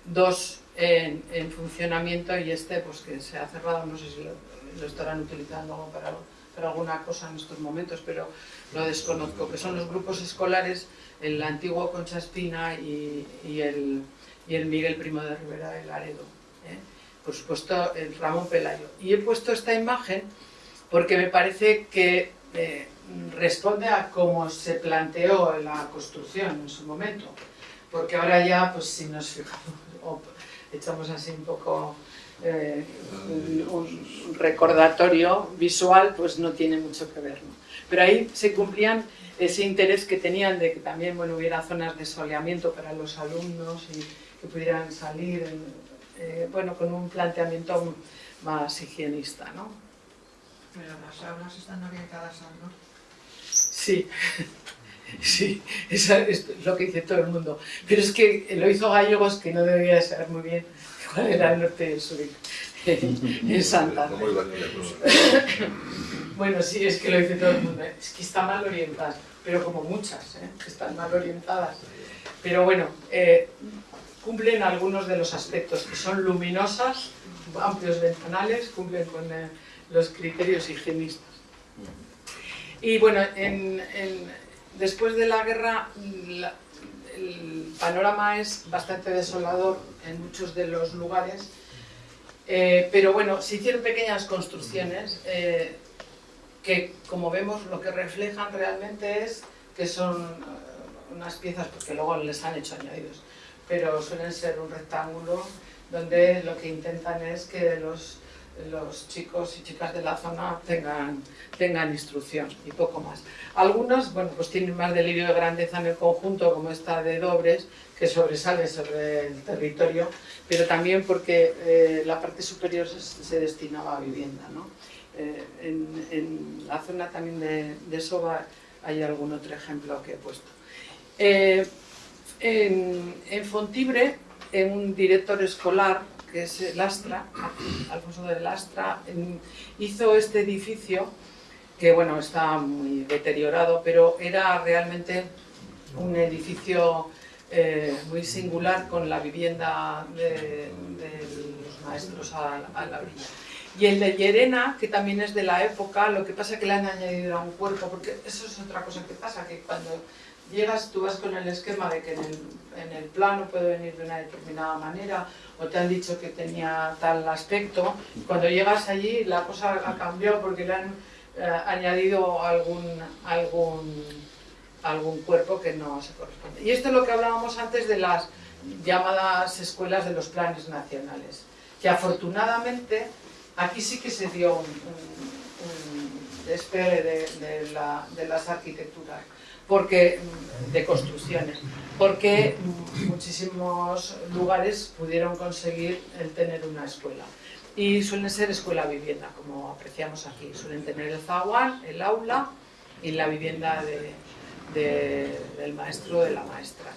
Speaker 3: dos en, en funcionamiento y este pues que se ha cerrado, no sé si lo, lo estarán utilizando para, para, alguna cosa en estos momentos, pero lo desconozco, que son los grupos escolares, el antiguo Concha Espina y, y, el, y el Miguel Primo de Rivera del Laredo. ¿eh? Por supuesto, el Ramón Pelayo. Y he puesto esta imagen porque me parece que eh, responde a cómo se planteó la construcción en su momento. Porque ahora ya, pues si nos fijamos, [LAUGHS] o echamos así un poco eh, un, recordatorio visual, pues no tiene mucho que ver. Pero ahí se cumplían ese interés que tenían de que también bueno, hubiera zonas de soleamiento para los alumnos y que pudieran salir eh, bueno, con un planteamiento más higienista. ¿no?
Speaker 4: Pero las aulas están orientadas al norte.
Speaker 3: Sí, [LAUGHS] sí, eso es lo que dice todo el mundo. Pero es que lo hizo Gallegos, que no debería saber muy bien cuál era el norte y el sur en Santa. [LAUGHS] Bueno, sí, es que lo dice todo el mundo. Es que está mal orientada, pero como muchas, ¿eh? están mal orientadas. Pero bueno, eh, cumplen algunos de los aspectos, que son luminosas, amplios ventanales, cumplen con eh, los criterios higienistas. Y bueno, en, en, después de la guerra el panorama es bastante desolador en muchos de los lugares, Eh, pero bueno, se hicieron pequeñas construcciones eh, que, como vemos, lo que reflejan realmente es que son eh, unas piezas, porque luego les han hecho añadidos, pero suelen ser un rectángulo donde lo que intentan es que los, los chicos y chicas de la zona tengan, tengan instrucción y poco más. Algunos, bueno, pues tienen más delirio de grandeza en el conjunto, como esta de Dobres, que sobresale sobre el territorio, pero también porque eh, la parte superior se, destinaba a vivienda. ¿no? Eh, en, la zona también de, Soba hay algún otro ejemplo que he puesto. Eh, en, en Fontibre, en un director escolar, que es Lastra, Alfonso de Lastra, hizo este edificio que bueno, está muy deteriorado, pero era realmente un edificio eh, muy singular con la vivienda de, de los maestros a, a la orilla. Y el de Llerena, que también es de la época, lo que pasa es que le han añadido a un cuerpo, porque eso es otra cosa que pasa, que cuando llegas tú vas con el esquema de que en el, en el plano puede venir de una determinada manera, o te han dicho que tenía tal aspecto, cuando llegas allí la cosa ha cambiado porque le han eh, añadido algún, algún, algún cuerpo que no se corresponde. Y esto es lo que hablábamos antes de las llamadas escuelas de los planes nacionales, que afortunadamente aquí sí que se dio un, despegue de, de las arquitecturas porque de construcciones, porque muchísimos lugares pudieron conseguir el tener una escuela. Y suelen ser escuela vivienda, como apreciamos aquí. Suelen tener el zaguán, el aula y la vivienda de- de- del maestro o de la maestra.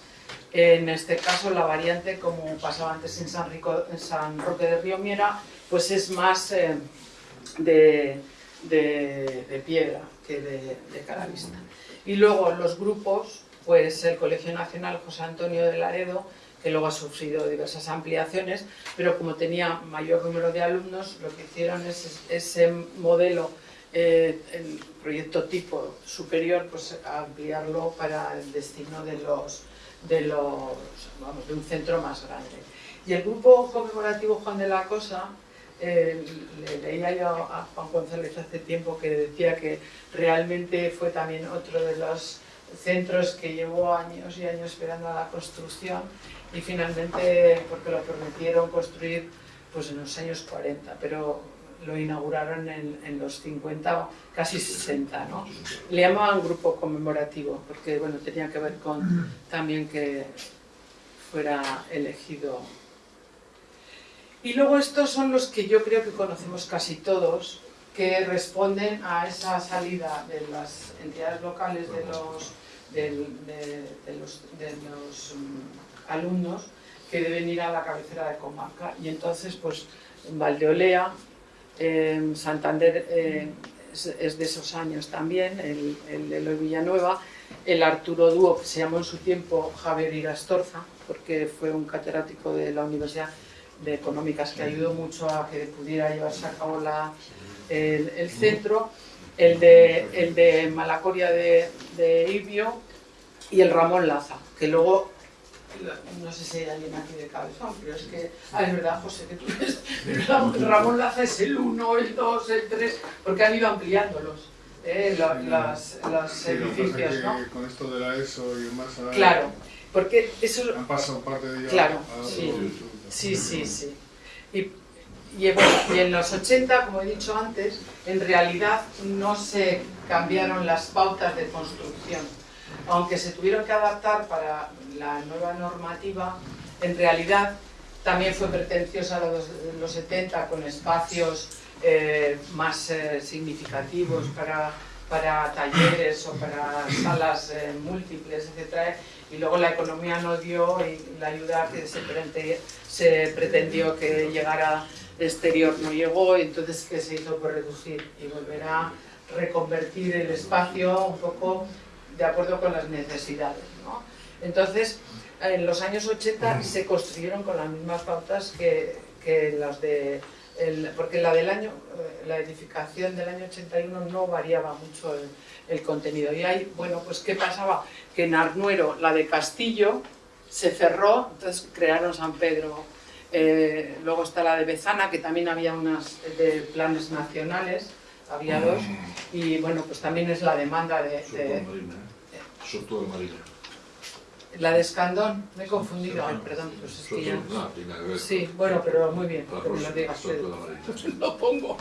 Speaker 3: En este caso, la variante, como pasaba antes en San, Roque de Río Miera, pues es más eh, de, de- piedra que de, de. Y luego los grupos, pues el Colegio Nacional José Antonio de Laredo, que luego ha sufrido diversas ampliaciones, pero como tenía mayor número de alumnos, lo que hicieron es ese modelo, eh, el proyecto tipo superior, pues ampliarlo para el destino de los, de los, vamos, de un centro más grande. Y el grupo conmemorativo Juan de la Cosa, eh, le leía yo a Juan González hace tiempo que decía que realmente fue también otro de los centros que llevó años y años esperando a la construcción y finalmente, porque lo prometieron construir pues en los años 40, pero lo inauguraron en, en los 50, casi 60, ¿no? Le llamaban grupo conmemorativo, porque bueno, tenía que ver con también que fuera elegido. Y luego estos son los que yo creo que conocemos casi todos, que responden a esa salida de las entidades locales de los, de, los, mm, alumnos que deben ir a la cabecera de comarca. Y entonces, pues, Valdeolea, en Santander eh, es, de esos años también, el, el de Eloy Villanueva, el Arturo Dúo, que se llamó en su tiempo Javier Irastorza, porque fue un catedrático de la Universidad de Económicas que ayudó mucho a que pudiera llevarse a cabo la, el, centro, el de, el de Malacoria de Ibio y el Ramón Laza, que luego, no sé si hay alguien aquí de cabezón, pero es que, ah, es verdad, José, que tú ves, pero [LAUGHS] Ramón Laza es el 1, el 2, el 3, porque han ido ampliándolos, eh, las-
Speaker 5: Sí, pasa
Speaker 3: edificios, ¿no?
Speaker 5: con esto de la ESO y demás ahora
Speaker 3: Claro, porque eso
Speaker 5: han pasado parte de ello
Speaker 3: Claro,
Speaker 5: a
Speaker 3: sí. Sí, sí, sí. Y, y, bueno, y en los 80, como he dicho antes, en realidad no se cambiaron las pautas de construcción. Aunque se tuvieron que adaptar para la nueva normativa, en realidad también fue pretenciosa los, los 70 con espacios eh, más eh, significativos para, para talleres o para salas eh, múltiples, etc. Y luego la economía no dio y la ayuda que se, prete- se pretendió que llegara exterior no llegó, entonces ¿qué se hizo? Pues reducir y volver a reconvertir el espacio un poco de acuerdo con las necesidades. ¿no? Entonces, en los años 80 se construyeron con las mismas pautas que, que las de el- porque la del año, eh, la edificación del año 81 no variaba mucho el, el contenido. Y ahí, bueno, pues ¿qué pasaba? Que en Arnuero, la de Castillo, se cerró, entonces crearon San Pedro. Eh, luego está la de Bezana, que también había unas de planes nacionales, había dos, y bueno, pues también es la demanda de- de la de Escandón, me he confundido, ay, perdón, pues es que ya...
Speaker 1: que.
Speaker 3: Sí, bueno, pero muy bien, que me lo digas [LAUGHS] lo pongo.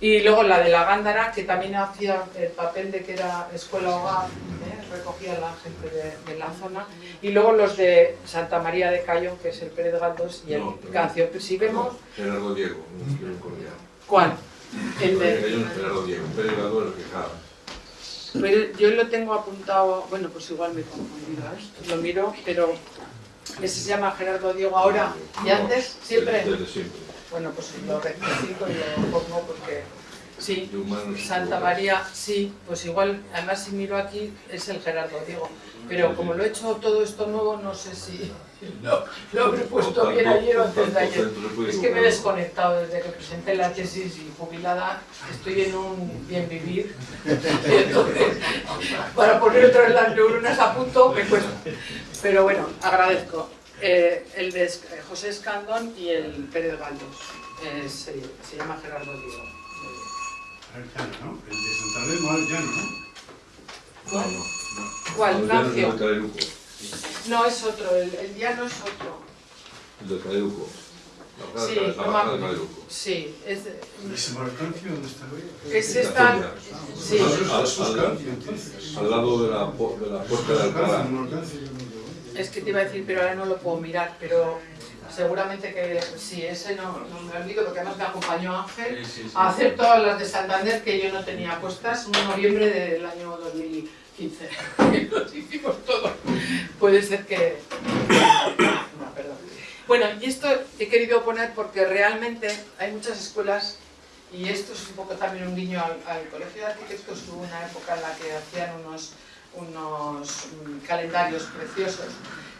Speaker 3: Y luego la de la Gándara, que también hacía el papel de que era escuela hogar, ¿eh? recogía a la gente de, de la zona. Y luego los de Santa María de Cayón, que es el Pérez Galdós y el
Speaker 1: No,
Speaker 3: Cancio. Si vemos,
Speaker 1: Gerardo Diego, un.
Speaker 3: ¿cuál? El de,
Speaker 1: Gerardo Diego, Pérez Galdós lo quejaba.
Speaker 3: Pero yo lo tengo apuntado, bueno, pues igual me he confundido, ¿eh? lo miro, pero ese se llama Gerardo Diego ahora y antes, siempre. Bueno, pues lo rectifico y lo pongo porque sí. Santa María, sí, pues igual, además si miro aquí es el Gerardo Diego, pero como lo he hecho todo esto nuevo, no sé si lo, lo habré puesto bien ayer o antes de ayer. Es que me he desconectado desde que presenté la tesis y jubilada, estoy en un bien vivir, [LAUGHS] entonces para poner otra vez las neuronas a punto me cuesta. Pero bueno, agradezco. Eh, el de eh, José Escandón y el Pérez Galdós, Eh, se, se llama Gerardo Diego.
Speaker 6: ¿no? El de Santander no al llano, ¿no?
Speaker 3: ¿Cuál?
Speaker 1: No, no.
Speaker 3: ¿Cuál? No, es otro, el, el diano es otro.
Speaker 1: El del Caduco.
Speaker 3: Sí,
Speaker 1: de de
Speaker 3: Sí, es...
Speaker 6: ¿Y ese Marcancio dónde está hoy?
Speaker 3: Es esta... Sí.
Speaker 1: Al, lado de la, de la puerta de Alcalá.
Speaker 3: Es que te iba a decir, pero ahora no lo puedo mirar, pero seguramente que sí, ese no, no me olvido, porque además me acompañó Ángel a hacer todas las de Santander que yo no tenía puestas en noviembre del año 2000. 15 los [LAUGHS] hicimos todos. Puede ser que... [COUGHS] Bueno, y esto he querido poner porque realmente hay muchas escuelas y esto es un poco también un guiño al, Colegio de Arquitectos, hubo una época en la que hacían unos, unos mm, calendarios preciosos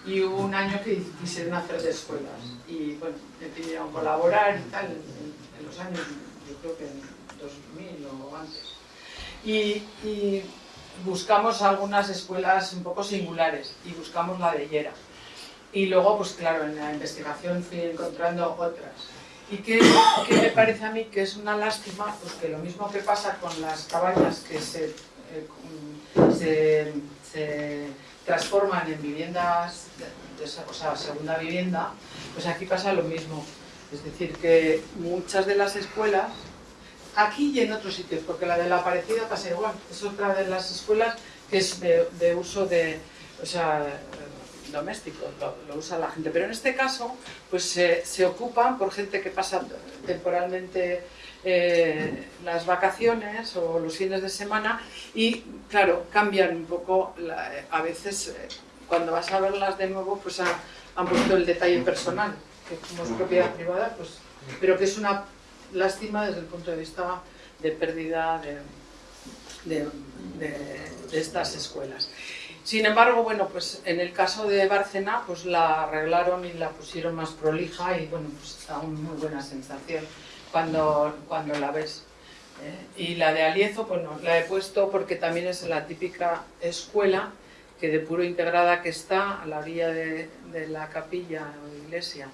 Speaker 3: y hubo un año que quisieron hacer de escuelas y bueno, me pidieron colaborar y tal en, los años, yo creo que en 2000 o antes. y, y buscamos algunas escuelas un poco singulares, y buscamos la de Llera. Y luego, pues claro, en la investigación fui encontrando otras. ¿Y qué, qué me parece a mí que es una lástima? Pues que lo mismo que pasa con las cabañas que se, eh, se, se transforman en viviendas, de, de- o sea, segunda vivienda, pues aquí pasa lo mismo. Es decir, que muchas de las escuelas, aquí y en otros sitios, porque la de la Aparecida pasa igual, es otra de las escuelas que es de, uso de, o sea, eh, doméstico, lo, usa la gente. Pero en este caso, pues se, ocupan por gente que pasa temporalmente eh, las vacaciones o los fines de semana y, claro, cambian un poco, la- a veces eh, cuando vas a verlas de nuevo, pues ha- han puesto el detalle personal, que como es propiedad privada, pues, pero que es una lástima desde el punto de vista de pérdida de, estas escuelas. Sin embargo, bueno, pues en el caso de Bárcena, pues la arreglaron y la pusieron más prolija y bueno, pues da una muy buena sensación cuando, cuando la ves. ¿eh? Y la de Aliezo, bueno, la he puesto porque también es la típica escuela que de puro integrada que está a la orilla de, de la capilla o iglesia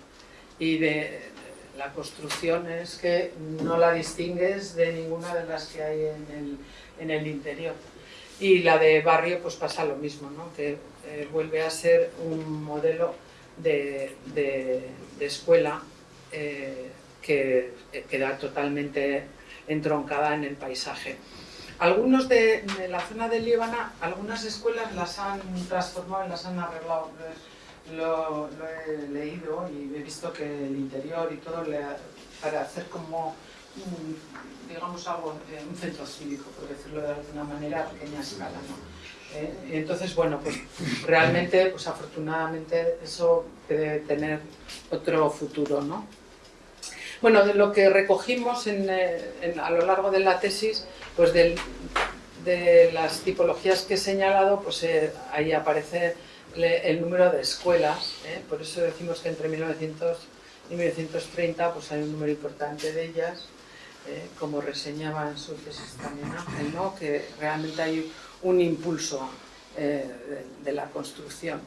Speaker 3: y de la construcción es que no la distingues de ninguna de las que hay en el, en el interior. Y la de barrio pues pasa lo mismo, ¿no? que eh, vuelve a ser un modelo de, de- escuela eh, que eh, queda totalmente entroncada en el paisaje. Algunos de, de la zona de Líbana, algunas escuelas las han transformado y las han arreglado. Lo, he leído y he visto que el interior y todo para hacer como un, digamos algo, eh, un centro cívico, por decirlo de alguna manera, a pequeña escala. ¿no? Eh, entonces, bueno, pues realmente, pues afortunadamente eso debe tener otro futuro, ¿no? Bueno, de lo que recogimos en, eh, a lo largo de la tesis, pues de las tipologías que he señalado, pues ahí aparece el número de escuelas, ¿eh? por eso decimos que entre y 1930 pues hay un número importante de ellas, eh, como reseñaba en su tesis también Ángel, ¿no? que realmente hay un impulso eh, de, la construcción.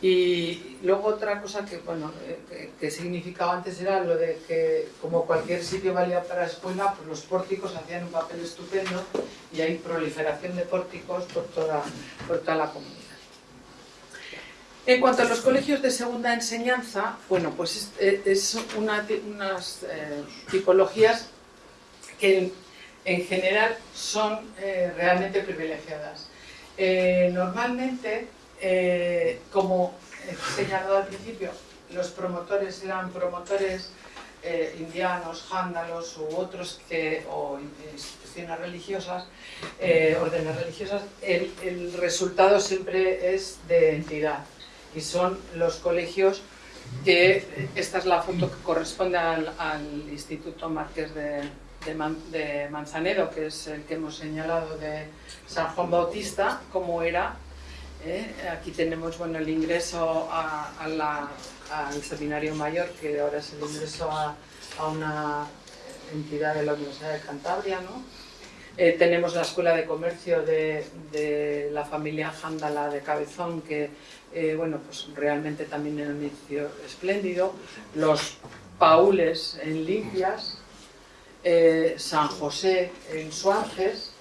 Speaker 3: Y luego otra cosa que, bueno, eh, que significaba antes era lo de que como cualquier sitio valía para escuela, pues los pórticos hacían un papel estupendo y hay proliferación de pórticos por toda, por toda la comunidad. En cuanto a los colegios de segunda enseñanza, bueno, pues es, eh, una, unas eh, tipologías que en, en general son eh, realmente privilegiadas. Eh, normalmente, como he señalado al principio, los promotores eran promotores indianos, jándalos u otros que, o instituciones religiosas, órdenes religiosas, el, el resultado siempre es de entidad y son los colegios que esta es la foto que corresponde al, Instituto Marqués de, de Man- de Manzanedo, que es el que hemos señalado de San Juan Bautista, como era. ¿eh? Aquí tenemos bueno, el ingreso al seminario mayor, que ahora es el ingreso a, a una entidad de la Universidad de Cantabria. ¿no? Eh, tenemos la Escuela de Comercio de, la familia Jándala de Cabezón, que eh, bueno, pues realmente también era un edificio espléndido. Los Paules en Limpias, eh, San José en Suances,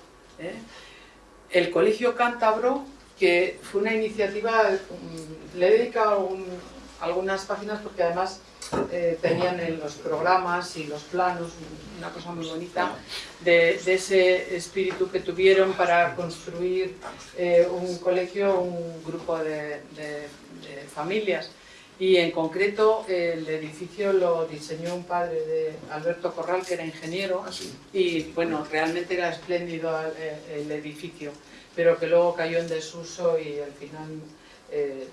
Speaker 3: el Colegio Cántabro, que fue una iniciativa, mm, le he dedicado algunas páginas porque además eh, tenían en los programas y los planos una cosa muy bonita de, de ese espíritu que tuvieron para construir eh, un colegio, un grupo de, de- de familias. Y en concreto el edificio lo diseñó un padre de Alberto Corral, que era ingeniero,
Speaker 1: Así.
Speaker 3: y bueno, realmente era espléndido eh, el edificio, pero que luego cayó en desuso y al final eh,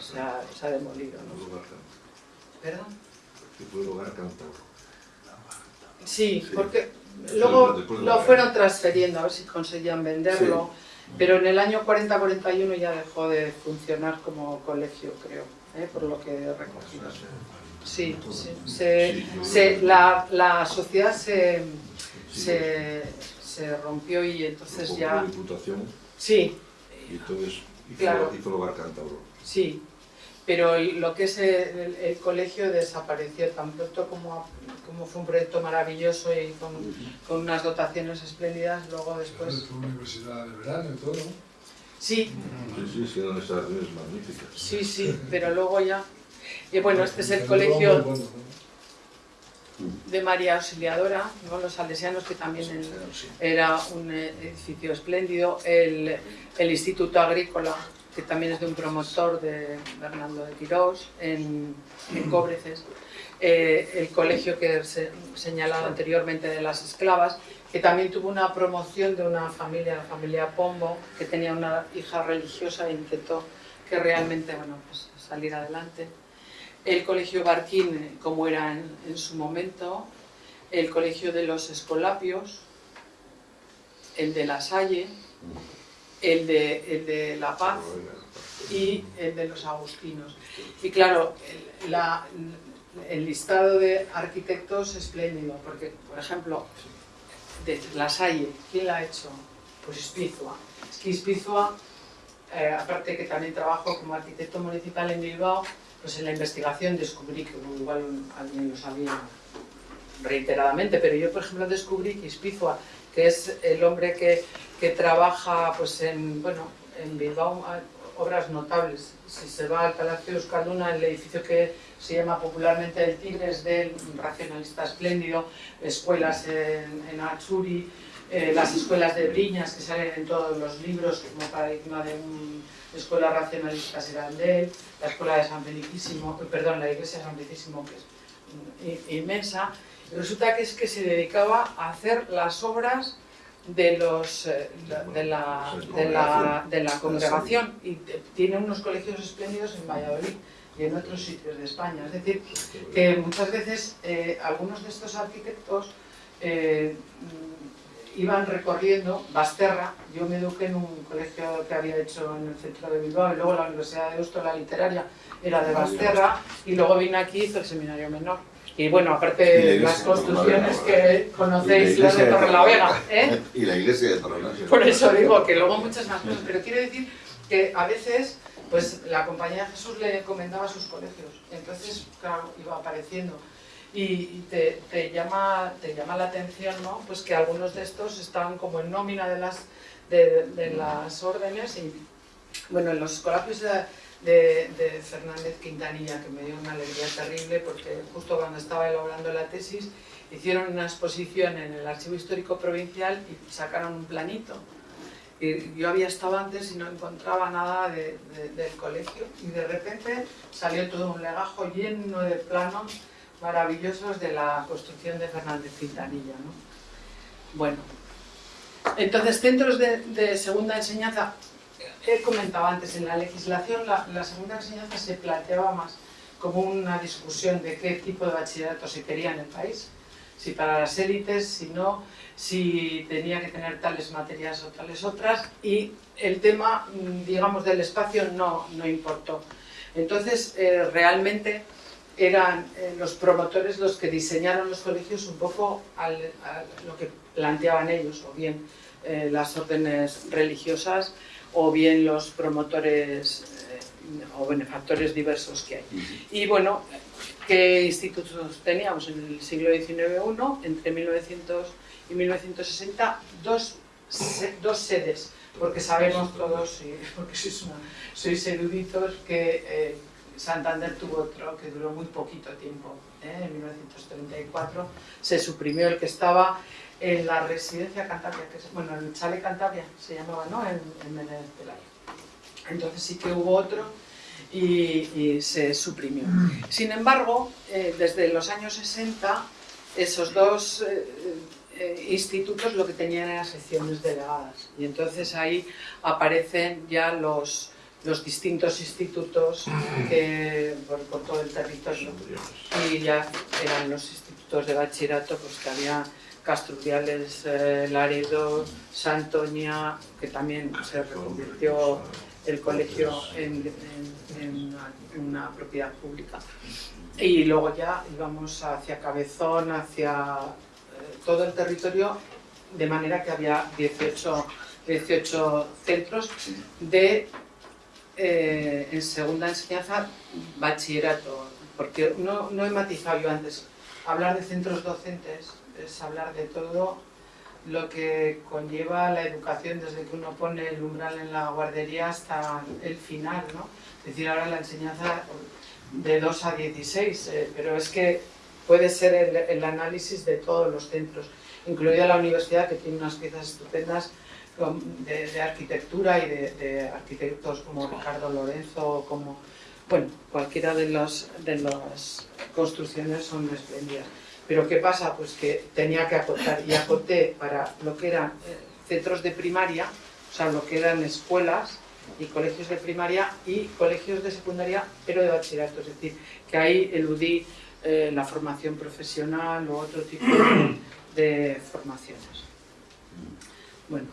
Speaker 3: se, ha, se ha demolido. ¿no? ¿Perdón?
Speaker 7: Hogar cántabro.
Speaker 3: Sí,
Speaker 1: Sí.
Speaker 3: porque luego lo fueron transferiendo a ver si conseguían venderlo, pero en el año 40-41 ya dejó de funcionar como colegio, creo, ¿eh? por lo que he recogido. Sí, sí, se- se- la, la sociedad se, se, se rompió y entonces ya...
Speaker 7: diputación
Speaker 3: Sí,
Speaker 7: y entonces hizo,
Speaker 3: Claro.
Speaker 7: hizo el hogar cántabro.
Speaker 3: Sí, pero lo que es el, colegio desapareció tan pronto como, como fue un proyecto maravilloso y con, con unas dotaciones espléndidas, luego después...
Speaker 8: Fue universidad de verano y todo, ¿no?
Speaker 3: Sí,
Speaker 7: Sí, sí, sí, eran instalaciones magníficas.
Speaker 3: sí, sí, pero luego ya... Y bueno, este es el colegio de María Auxiliadora, ¿no? los salesianos, que también el- era un eh, edificio espléndido, el, el Instituto Agrícola, que también es de un promotor de Bernardo de Quirós, en, en Cóbreces, eh, el colegio que se señalado anteriormente de las esclavas, que también tuvo una promoción de una familia, la familia Pombo, que tenía una hija religiosa e intentó que realmente bueno, pues, salir adelante. El colegio Barquín, eh, como era en, en su momento, el colegio de los Escolapios, el de La Salle, el de, el de La Paz y el de los Agustinos. Y claro, el, la- el listado de arquitectos es espléndido, porque, por ejemplo, de La Salle, ¿quién la ha hecho? Pues Ispizua. Es que Ispizua, eh, aparte que también trabajo como arquitecto municipal en Bilbao, pues en la investigación descubrí que igual alguien lo sabía reiteradamente, pero yo por ejemplo descubrí que Ispizua, que es el hombre que, que trabaja pues en, bueno, en Bilbao, hay obras notables. Si se va al Palacio de Euskalduna, el edificio que se llama popularmente el Tigres del racionalista espléndido, escuelas en, en Atsuri, eh, las escuelas de Briñas que salen en todos los libros como paradigma de una escuela racionalista será de él, la escuela de San Felicísimo, perdón, la iglesia de San Felicísimo que es mm, inmensa, resulta que es que se dedicaba a hacer las obras de los eh, de la, de la, de la congregación y tiene unos colegios espléndidos en Valladolid y en otros sitios de España. Es decir, que muchas veces eh, algunos de estos arquitectos eh, iban recorriendo Basterra. Yo me eduqué en un colegio que había hecho en el centro de Bilbao y luego la Universidad de Deusto, la literaria, era de Basterra y luego vine aquí y hice el seminario menor. Y bueno, aparte
Speaker 1: iglesia
Speaker 3: las
Speaker 1: de
Speaker 3: construcciones que conocéis, las de
Speaker 1: de
Speaker 3: Torrelavega, ¿eh?
Speaker 1: Y la iglesia de Torrelavega.
Speaker 3: Por eso digo que luego muchas más cosas, pero quiero decir que a veces pues la compañía de Jesús le encomendaba sus colegios, entonces claro, iba apareciendo y, te, te llama, te llama la atención ¿no? pues que algunos de estos están como en nómina de las, de, de las órdenes y bueno, en los colapios de, de- de Fernández Quintanilla, que me dio una alegría terrible porque justo cuando estaba elaborando la tesis hicieron una exposición en el Archivo Histórico Provincial y sacaron un planito. Y yo había estado antes y no encontraba nada de- de- del colegio y de repente salió todo un legajo lleno de planos maravillosos de la construcción de Fernández Quintanilla. ¿no? Bueno, entonces centros de segunda enseñanza, he comentado antes, en la legislación la, segunda enseñanza se planteaba más como una discusión de qué tipo de bachillerato se quería en el país, si para las élites, si no, si tenía que tener tales materias o tales otras, y el tema, mm, digamos, del espacio no, no importó. Entonces, eh, realmente eran eh, los promotores los que diseñaron los colegios un poco a lo que planteaban ellos, o bien eh, las órdenes religiosas, o bien los promotores eh, o benefactores diversos que hay. Y bueno, ¿qué institutos teníamos en el siglo XIX? Uno, entre 1900 y 1960, dos, se- dos sedes, porque sabemos todos, y [LAUGHS] porque sois, una- sois eruditos, que eh, Santander tuvo otro que duró muy poquito tiempo, ¿eh? en 1934 se suprimió el que estaba en la residencia Cantabria, que es, bueno, el Chale Cantabria se llamaba, ¿no? En, en Menéndez. Entonces sí que hubo otro y, y se suprimió. Sin embargo, eh, desde los años 60, esos dos eh, eh, institutos lo que tenían eran secciones delegadas. Y entonces ahí aparecen ya los, los distintos institutos que, por, por todo el territorio. Y ya eran los institutos de bachillerato, pues que había Castrudiales, eh, Laredo, Santoña, que también se reconvirtió el colegio en, una propiedad pública. Y luego ya íbamos hacia Cabezón, hacia eh, todo el territorio, de manera que había 18, 18 centros de, eh, en segunda enseñanza, bachillerato. Porque no, no he matizado yo antes, hablar de centros docentes es hablar de todo lo que conlleva la educación desde que uno pone el umbral en la guardería hasta el final, ¿no? Es decir, ahora la enseñanza de 2 a 16, eh, pero es que puede ser el, análisis de todos los centros, incluida la universidad que tiene unas piezas estupendas de arquitectura y de, de arquitectos como Ricardo Lorenzo, como, bueno, cualquiera de las de las construcciones son espléndidas. Pero ¿qué pasa? Pues que tenía que acotar y acoté para lo que eran eh, centros de primaria, o sea, lo que eran escuelas y colegios de primaria y colegios de secundaria, pero de bachillerato. Es decir, que ahí eludí eh, la formación profesional o otro tipo de, de formaciones. Bueno,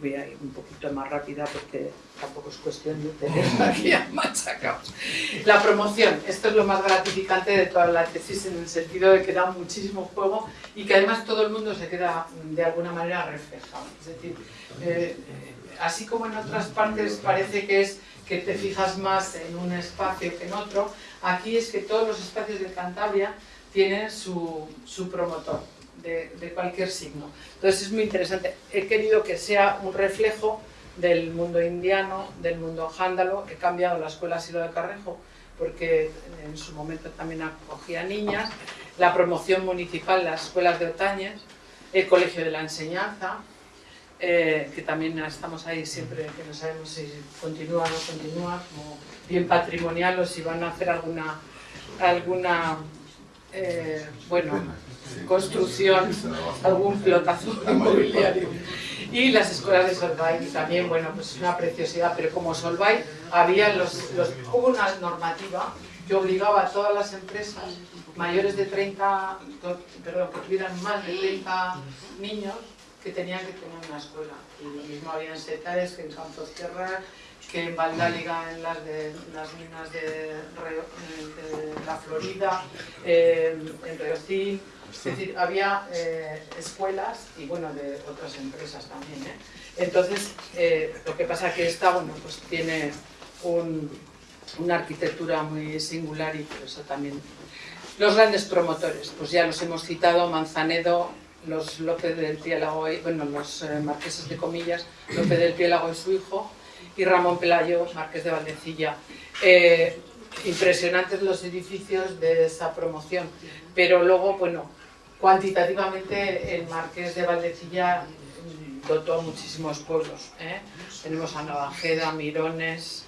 Speaker 3: voy a ir un poquito más rápida porque tampoco es cuestión de [LAUGHS] tener aquí [LAUGHS] a machacados. La promoción, esto es lo más gratificante de toda la tesis en el sentido de que da muchísimo juego y que además todo el mundo se queda mm, de alguna manera reflejado. Es decir, eh, así como en otras partes parece que es que te fijas más en un espacio que en otro, aquí es que todos los espacios de Cantabria tienen su, su promotor de, cualquier signo. Entonces es muy interesante. He querido que sea un reflejo del mundo indiano, del mundo jándalo. He cambiado la escuela Silo de Carrejo porque en su momento también acogía niñas. La promoción municipal, las escuelas de Otañez, el Colegio de la Enseñanza, eh, que también estamos ahí siempre, que no sabemos si continúa o no continúa, como bien patrimonial o si van a hacer alguna, alguna eh, bueno, construcción, algún pelotazo inmobiliario. Y las escuelas de Solvay también, bueno, pues es una preciosidad, pero como Solvay había los, los, hubo una normativa que obligaba a todas las empresas mayores de 30, perdón, que tuvieran más de 30 niños, que tenían que tener una escuela. Y lo mismo había en Setaes que en Campos Tierra, que en Valdáliga, en las, de, las minas de, la Florida, eh, en Reocín. Es decir, había eh, escuelas y bueno, de otras empresas también. ¿eh? Entonces, eh, lo que pasa que esta, bueno, pues tiene un- una arquitectura muy singular y por eso también. Los grandes promotores, pues ya los hemos citado, Manzanedo, los López del Piélago, bueno, los marqueses de comillas, López del Piélago y su hijo, y Ramón Pelayo, marqués de Valdecilla. Impresionantes los edificios de esa promoción, pero luego, bueno, cuantitativamente el marqués de Valdecilla dotó a muchísimos pueblos. ¿eh? Tenemos a Navajeda, Mirones,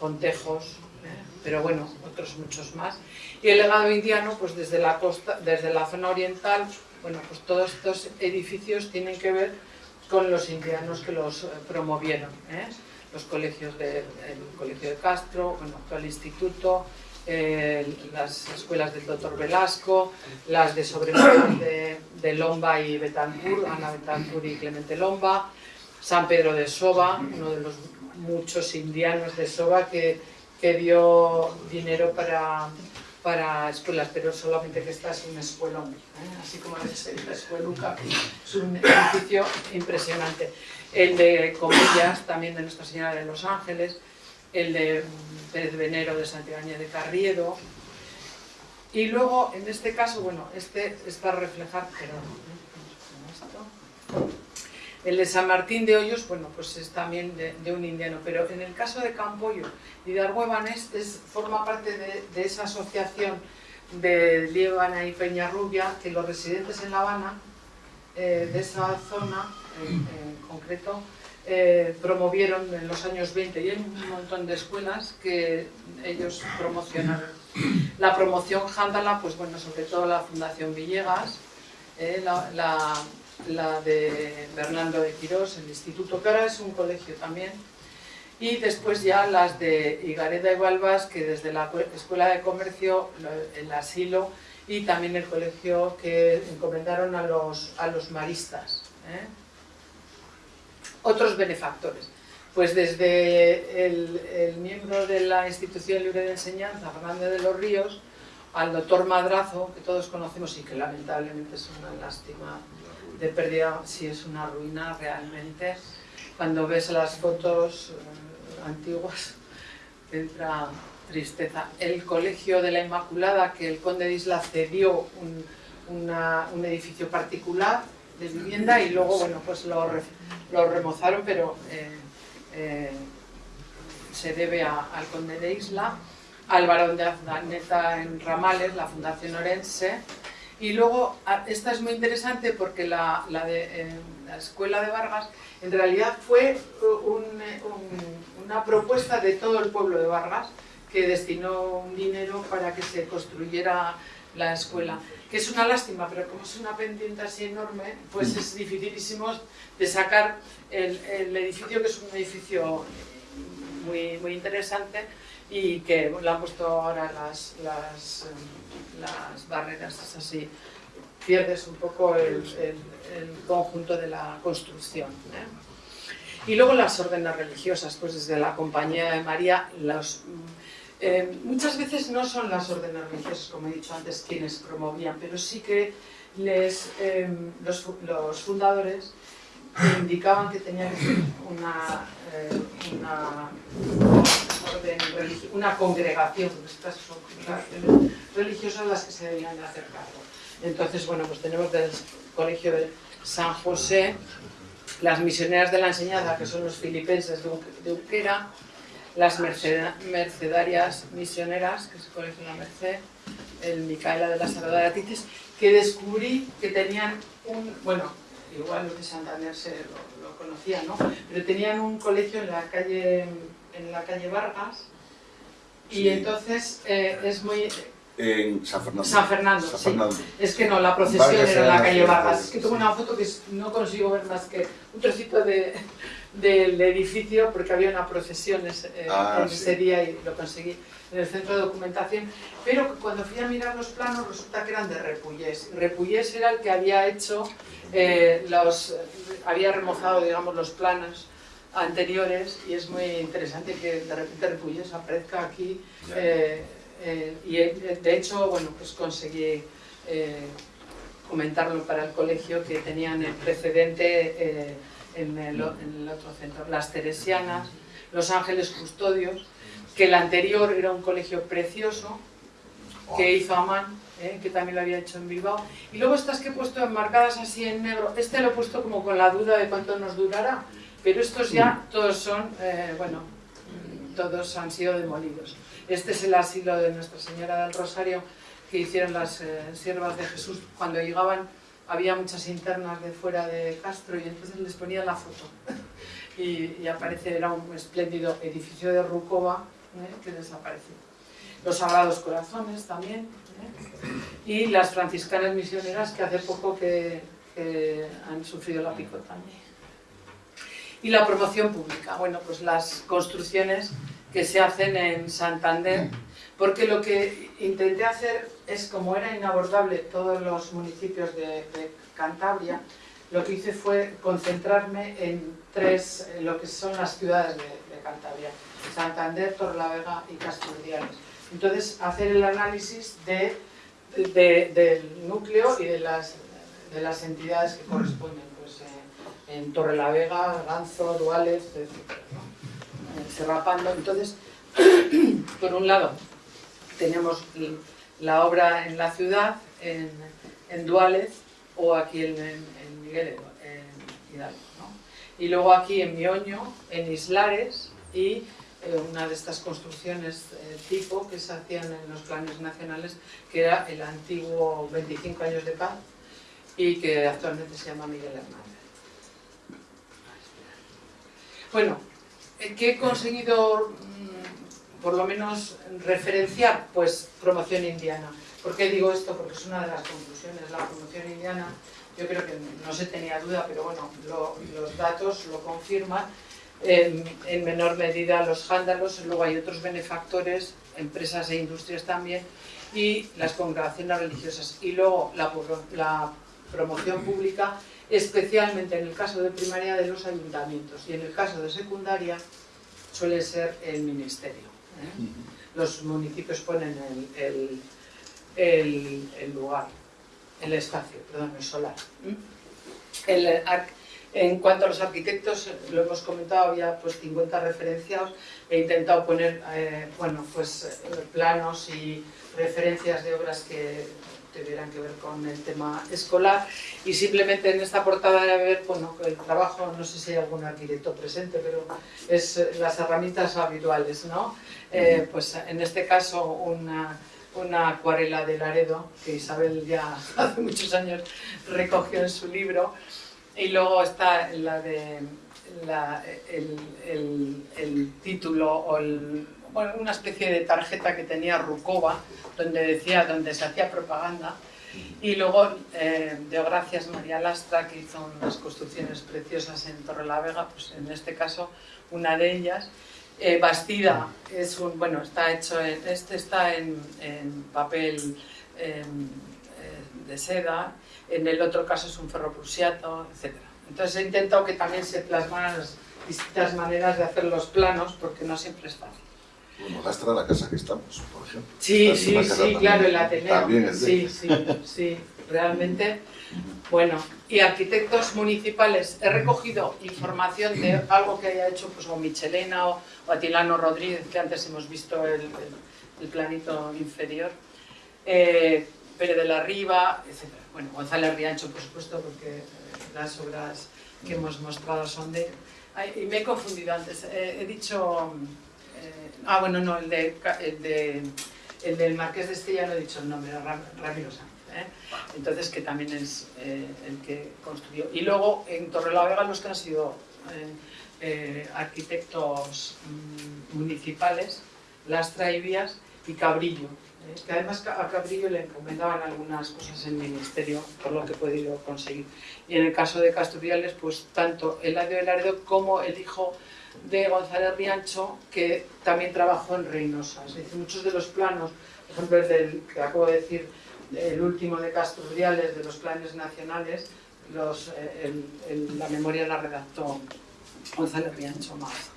Speaker 3: Pontejos, ¿eh? pero bueno, otros muchos más. Y el legado indiano, pues desde la costa, desde la zona oriental, bueno, pues todos estos edificios tienen que ver con los indianos que los eh, promovieron. Los colegios de, el colegio de Castro, bueno, actual instituto, eh, las escuelas del doctor Velasco, las de sobrenombres de, de Lomba y Betancourt, Ana Betancourt y Clemente Lomba, San Pedro de Soba, uno de los muchos indianos de Soba que, que dio dinero para, para escuelas, pero solamente que esta es un escuelón, ¿eh? así como ser la escueluca, es un edificio impresionante. El de Comillas, también de Nuestra Señora de los Ángeles, el de Pérez Venero de Santiago de Carriedo, y luego, en este caso, bueno, este es para reflejar, perdón, ¿eh? El de San Martín de Hoyos, bueno, pues es también de, de un indiano, pero en el caso de Campoyo y de Arguebanes es, forma parte de, de esa asociación de Líbana y Peñarrubia que los residentes en La Habana, eh, de esa zona en concreto, eh, promovieron en los años 20 y hay un montón de escuelas que ellos promocionaron. La promoción Jándala, pues bueno, sobre todo la Fundación Villegas, eh, la, la- la de Bernardo de Quirós, el instituto, que ahora es un colegio también, y después ya las de Igareda y Balbas, que desde la cue- Escuela de Comercio, el asilo y también el colegio que encomendaron a los, a los maristas. ¿eh? Otros benefactores. Pues desde el, miembro de la Institución Libre de Enseñanza, Fernández de los Ríos, al doctor Madrazo, que todos conocemos y que lamentablemente es una lástima de pérdida, si es una ruina realmente. Cuando ves las fotos eh, antiguas, entra tristeza. El Colegio de la Inmaculada, que el conde de Isla cedió un, un edificio particular de vivienda y luego, bueno, pues lo, lo remozaron, pero eh, eh, se debe al conde de Isla, al barón de Azdaneta en Ramales, la Fundación Orense, y luego, esta es muy interesante porque la, la eh, la escuela de Vargas en realidad fue un- un- una propuesta de todo el pueblo de Vargas que destinó un dinero para que se construyera la escuela. Que es una lástima, pero como es una pendiente así enorme, pues es dificilísimo de sacar el, el edificio, que es un edificio muy, muy interesante y que le han puesto ahora las, las, las barreras, es así, pierdes un poco el, el- el conjunto de la construcción. ¿eh? Y luego las órdenes religiosas, pues desde la Compañía de María, los, eh, muchas veces no son las órdenes religiosas, como he dicho antes, quienes promovían, pero sí que les, eh, los, fu- los fundadores indicaban que tenía que ser una, eh, una una congregación, estas congregaciones religiosas las que se debían de hacer cargo. Entonces, bueno, pues tenemos del Colegio de San José, las misioneras de la enseñanza, que son los filipenses de Unquera, las merceda- mercedarias misioneras, que es el Colegio de la Merced, el Micaela de la Salvador de Atices, que descubrí que tenían un, bueno, igual los de Santander se lo, lo conocían, ¿no? Pero tenían un colegio en la calle, en la calle Vargas, y
Speaker 1: Sí.
Speaker 3: entonces eh, es muy...
Speaker 1: En San Fernando.
Speaker 3: San Fernando,
Speaker 1: San
Speaker 3: sí. Es que no, la procesión
Speaker 1: Vargas
Speaker 3: era en la calle Vargas. Es que tengo una foto que no consigo ver más que un trocito de, del edificio porque había una procesión ese, eh,
Speaker 1: Ah, sí.
Speaker 3: ese día y lo conseguí en el centro de documentación. Pero cuando fui a mirar los planos resulta que eran de Repullés. Repullés era el que había hecho eh, los, había remozado digamos los planos anteriores y es muy interesante que de repente Repullés aparezca aquí eh, y de hecho bueno pues conseguí comentarlo para el colegio que tenían el precedente en, el, en el otro centro las Teresianas los Ángeles Custodios que el anterior era un colegio precioso que hizo Amán, ¿eh? que también lo había hecho en Bilbao. Y luego estas que he puesto enmarcadas así en negro, este lo he puesto como con la duda de cuánto nos durará, pero estos ya todos son, eh, bueno, mm, todos han sido demolidos. Este es el asilo de Nuestra Señora del Rosario que hicieron las eh, siervas de Jesús cuando llegaban. Había muchas internas de fuera de Castro y entonces les ponían la foto. [LAUGHS] y, aparece, era un espléndido edificio de Rucova ¿eh? que desapareció los Sagrados Corazones también, ¿eh? y las franciscanas misioneras que hace poco que han sufrido la picota. Y la promoción pública, bueno, pues las construcciones que se hacen en Santander, porque lo que intenté hacer es, como era inabordable todos los municipios de, Cantabria, lo que hice fue concentrarme en tres, lo que son las ciudades de, Cantabria, Santander, Torrelavega y Casturdiales. Entonces, hacer el análisis de, de- del núcleo y de las, de las entidades que corresponden, pues en Torrelavega, Ganzo, Duales, etc. Eh. Entonces, [CLEARS THROAT] por un lado, tenemos la obra en la ciudad, en, en Duález, o aquí en, Miguel en Hidalgo. Y luego aquí en Mioño, en Islares, y eh, una de estas construcciones eh, tipo que se hacían en los planes nacionales, que era el antiguo 25 años de paz y que actualmente se llama Miguel Hernández. Bueno, eh, ¿qué he conseguido por lo menos referenciar? Pues promoción indiana. ¿Por qué digo esto? Porque es una de las conclusiones. La promoción indiana, yo creo que no se tenía duda, pero bueno, lo- los datos lo confirman en, en menor medida los jándalos, luego hay otros benefactores, empresas e industrias también, y las congregaciones religiosas. Y luego la promoción pública, especialmente en el caso de primaria de los ayuntamientos, y en el caso de secundaria suele ser el ministerio. ¿Eh? Los municipios ponen el, el- lugar, el espacio, perdón, el solar. ¿eh? En cuanto a los arquitectos, lo hemos comentado, había pues 50 referenciados. He intentado poner eh, bueno, pues, planos y referencias de obras que tuvieran que ver con el tema escolar. Y simplemente en esta portada de ver bueno, el trabajo, no sé si hay algún arquitecto presente, pero es las herramientas habituales. ¿no? Eh, pues en este caso una, una acuarela de Laredo, que Isabel ya [LAUGHS] hace muchos años recogió en su libro. Y luego está la de la- el, el- el título o el- una especie de tarjeta que tenía Rukova, donde decía, donde se hacía propaganda. Y luego eh, de Gracias María Lastra, que hizo unas construcciones preciosas en Torrelavega, pues en este caso una de ellas. Eh, Bastida es un, bueno, está hecho en, este está en, en papel em, eh, de seda, en el otro caso es un ferro prusiato, etc. Entonces he intentado que también se plasmaran las distintas maneras de hacer los planos, porque no siempre es fácil.
Speaker 1: Lastra, la casa que estamos, por ejemplo.
Speaker 3: Sí, sí, sí,
Speaker 1: también-
Speaker 3: claro, el Ateneo.
Speaker 1: También es de
Speaker 3: Sí, sí, sí, realmente. Bueno, y arquitectos municipales, he recogido información de algo que haya hecho pues, o Michelena o, o Atilano Rodríguez, que antes hemos visto el, el- el planito inferior, eh, Pérez de la Riva, etc. Bueno, González Riancho, por supuesto, porque eh, las obras que hemos mostrado son de... Ay, y me he confundido antes, eh, he dicho... ah, bueno, no, el, de, el, de, el del Marqués de Estella no he dicho el nombre, Ramiro Sánchez. ¿eh? Entonces, que también es eh, el que construyó. Y luego, en Torrelavega, los que han sido eh, eh, arquitectos mm, municipales, Lastra y y Cabrillo. que además a Cabrillo le encomendaban algunas cosas en el ministerio, por lo que he podido conseguir. Y en el caso de Castoriales, pues tanto Eladio de Laredo como el hijo de González Riancho, que también trabajó en Reynosa. Es decir, muchos de los planos, por ejemplo, el que acabo de decir, el último de Castoriales, de los planes nacionales, eh, la memoria la redactó González Riancho Mazo.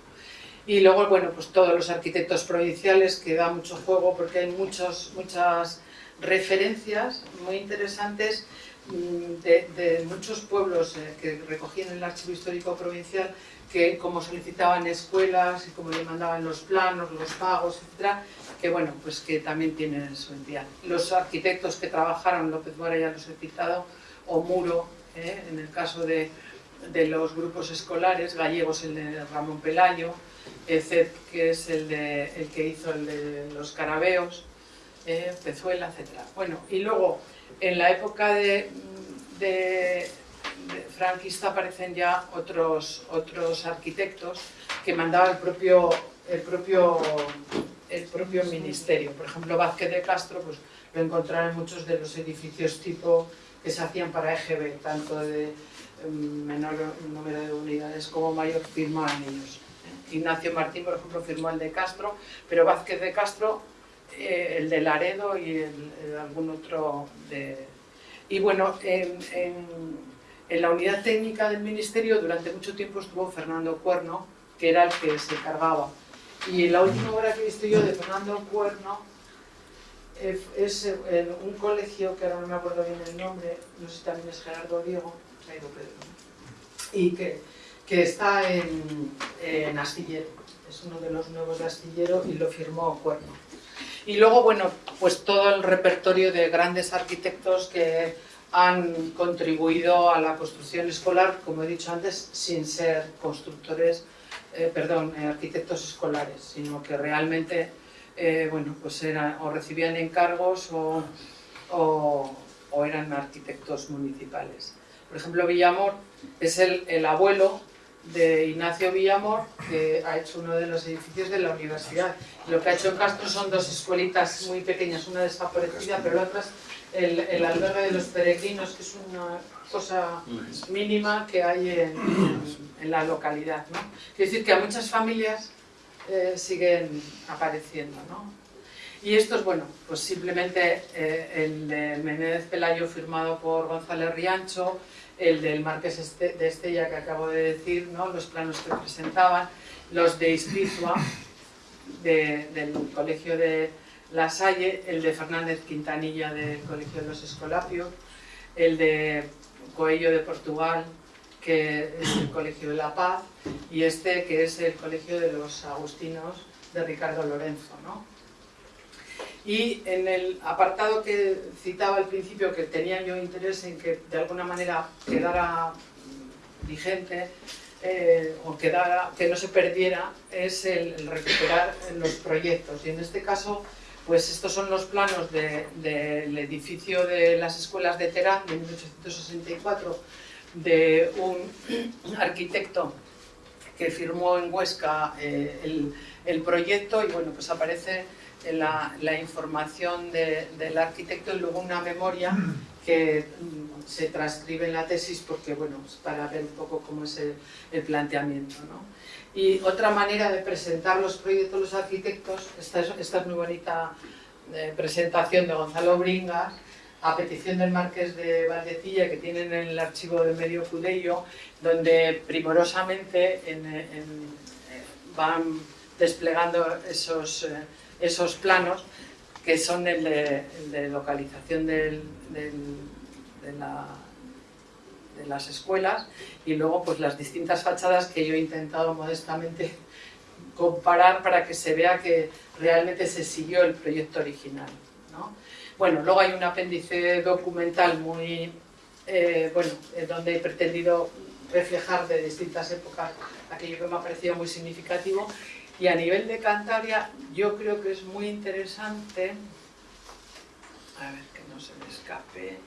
Speaker 3: Y luego, bueno, pues todos los arquitectos provinciales, que da mucho juego porque hay muchos, muchas referencias muy interesantes mm, de, muchos pueblos eh, que recogían en el Archivo Histórico Provincial que como solicitaban escuelas y como le mandaban los planos, los pagos, etcétera, que bueno, pues que también tienen su entidad. Los arquitectos que trabajaron, López Mora ya los he citado, o Muro, eh, en el caso de, de los grupos escolares, gallegos el de Ramón Pelayo, ECEP, que es el, de, el que hizo el de los carabeos, eh, Pezuela, etc. Bueno, y luego, en la época de franquista aparecen ya otros, otros arquitectos que mandaba el propio, el propio, el propio ministerio. Por ejemplo, Vázquez de Castro pues, lo encontraron en muchos de los edificios tipo que se hacían para EGB, tanto de mm, menor número de unidades como mayor firmaban ellos. ¿eh? Ignacio Martín, por ejemplo, firmó el de Castro, pero Vázquez de Castro, eh, el de Laredo y algún otro de... Y bueno, en, en- en la unidad técnica del Ministerio durante mucho tiempo estuvo Fernando Cuerno, que era el que se cargaba. Y la última obra que he visto yo de Fernando Cuerno eh, es eh, un colegio, que ahora no me acuerdo bien el nombre, no sé si también es Gerardo Diego, se ha ido Pedro, y que, que está en, en Astillero, es uno de los nuevos de Astillero y lo firmó Cuerno. Y luego, bueno, pues todo el repertorio de grandes arquitectos que han contribuido a la construcción escolar, como he dicho antes, sin ser constructores, eh, perdón, eh, arquitectos escolares, sino que realmente, eh, bueno, pues eran o recibían encargos o, o- o eran arquitectos municipales. Por ejemplo, Villamor es el, el abuelo de Ignacio Villamor, que ha hecho uno de los edificios de la universidad. Lo que ha hecho en Castro son dos escuelitas muy pequeñas, una desaparecida, pero la otra el, albergue de los peregrinos, que es una cosa mínima que hay en, en- en la localidad. ¿no? Quiere decir que a muchas familias eh, siguen apareciendo. ¿no? Y esto es, bueno, pues simplemente eh, el de Menéndez Pelayo firmado por González Riancho, el del Marqués Este- de Estella que acabo de decir, ¿no? los planos que presentaban, los de Ispizua, de- del Colegio de La Salle, el de Fernández Quintanilla del Colegio de los Escolapios, el de Coello de Portugal, que es el Colegio de la Paz, y este que es el Colegio de los Agustinos de Ricardo Lorenzo. ¿no? Y en el apartado que citaba al principio, que tenía yo interés en que de alguna manera quedara vigente, eh, o quedara, que no se perdiera, es el, el recuperar los proyectos. Y en este caso, pues estos son los planos de- del edificio de las escuelas de Terán de 1864, de un [CLEARS THROAT] arquitecto que firmó en Huesca eh, el, proyecto y bueno, pues aparece la, información de- del arquitecto y luego una memoria que mm, se transcribe en la tesis porque bueno, es para ver un poco cómo es el, el planteamiento. ¿no? Y otra manera de presentar los proyectos los arquitectos, esta es, esta es muy bonita eh, presentación de Gonzalo Bringas, a petición del Marqués de Valdecilla, que tienen en el archivo de Medio Cudello, donde primorosamente en- en- eh, van desplegando esos, eh, esos planos que son el de, el de localización del- del- de, la- de las escuelas y luego pues las distintas fachadas que yo he intentado modestamente [LAUGHS] comparar para que se vea que realmente se siguió el proyecto original. ¿no? Bueno, luego hay un apéndice documental muy, eh, bueno, eh, donde he pretendido reflejar de distintas épocas aquello que me ha parecido muy significativo y a nivel de Cantabria yo creo que es muy interesante, a ver que no se me escape,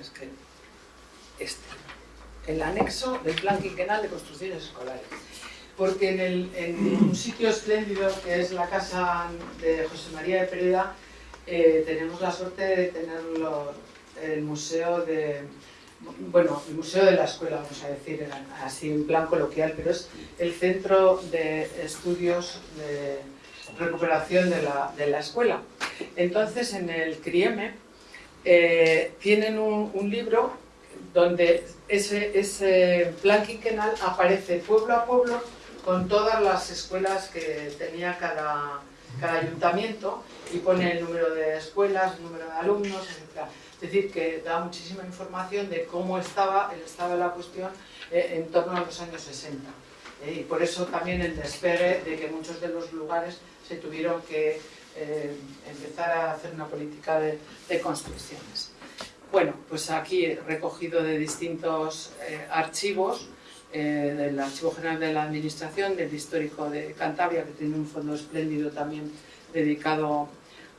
Speaker 3: es que este, el anexo del plan quinquenal de construcciones escolares. porque en, el- en un sitio espléndido que es la casa de José María de Pereda, eh, tenemos la suerte de tenerlo, el museo de, bueno, el museo de la escuela, vamos a decir, así en plan coloquial, pero es el centro de estudios de recuperación de la, de la escuela. Entonces, en el CRIEME eh, tienen un, un libro donde ese, ese plan quinquenal aparece pueblo a pueblo con todas las escuelas que tenía cada, cada ayuntamiento y pone el número de escuelas, el número de alumnos, etc. Es decir, que da muchísima información de cómo estaba el estado de la cuestión eh, en torno a los años 60. Eh, y por eso también el despegue de que muchos de los lugares se tuvieron que eh, empezar a hacer una política de, de construcciones. Bueno, pues aquí recogido de distintos eh, archivos, eh, del Archivo General de la Administración, del Histórico de Cantabria, que tiene un fondo espléndido también dedicado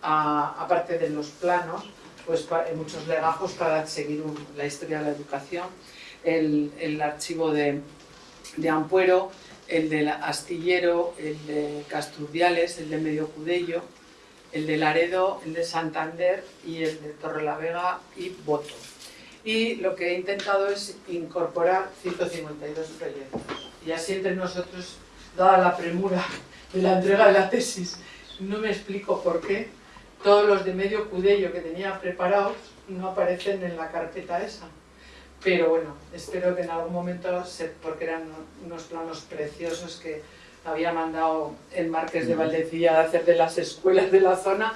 Speaker 3: a, aparte de los planos, pues pa- muchos legajos para seguir la historia de la educación, el, archivo de, de Ampuero, el del Astillero, el de Casturdiales, el de Medio Cudello, el de Laredo, el de Santander y el de Torrelavega y Boto. Y lo que he intentado es incorporar 152 proyectos. Y así entre nosotros, dada la premura de la entrega de la tesis, no me explico por qué todos los de medio cudello que tenía preparados no aparecen en la carpeta esa. Pero bueno, espero que en algún momento, porque eran unos planos preciosos que había mandado el Marqués de Valdecilla a hacer de las escuelas de la zona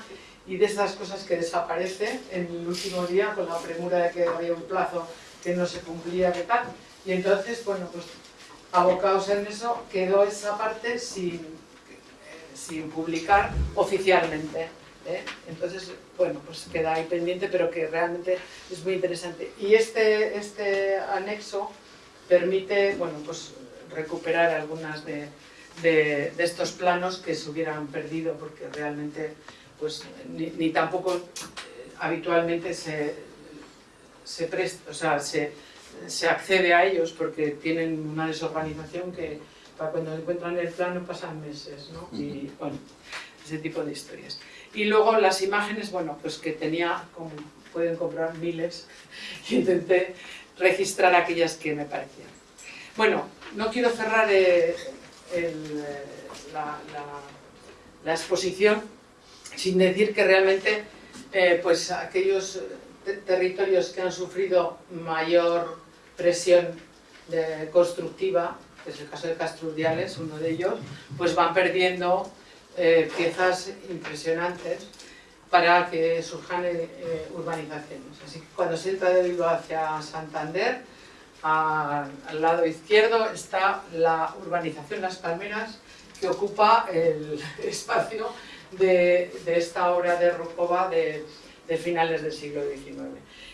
Speaker 3: y de esas cosas que desaparecen en el último día con la premura de que había un plazo que no se cumplía, que tal. Y entonces, bueno, pues abocados en eso, quedó esa parte sin, sin publicar oficialmente. ¿eh? Entonces, bueno, pues queda ahí pendiente, pero que realmente es muy interesante. Y este, este anexo permite, bueno, pues recuperar algunas de, de- de estos planos que se hubieran perdido, porque realmente, pues, ni, ni tampoco eh, habitualmente se, se presta, o sea, se, se accede a ellos porque tienen una desorganización que para cuando encuentran el plano pasan meses, ¿no? Y bueno, ese tipo de historias. Y luego las imágenes, bueno, pues que tenía, como pueden comprar miles, [LAUGHS] y intenté registrar aquellas que me parecían. Bueno, no quiero cerrar eh, eh, la, exposición sin decir que realmente eh, pues aquellos eh, te- territorios que han sufrido mayor presión constructiva, que es el caso de Castrurdiales, uno de ellos, pues van perdiendo piezas impresionantes para que surjan urbanizaciones. Así que cuando se entra de Bilbao hacia Santander, al lado izquierdo está la urbanización Las Palmeras, que ocupa el [LAUGHS] espacio de, esta obra de Rukova de, finales del siglo XIX.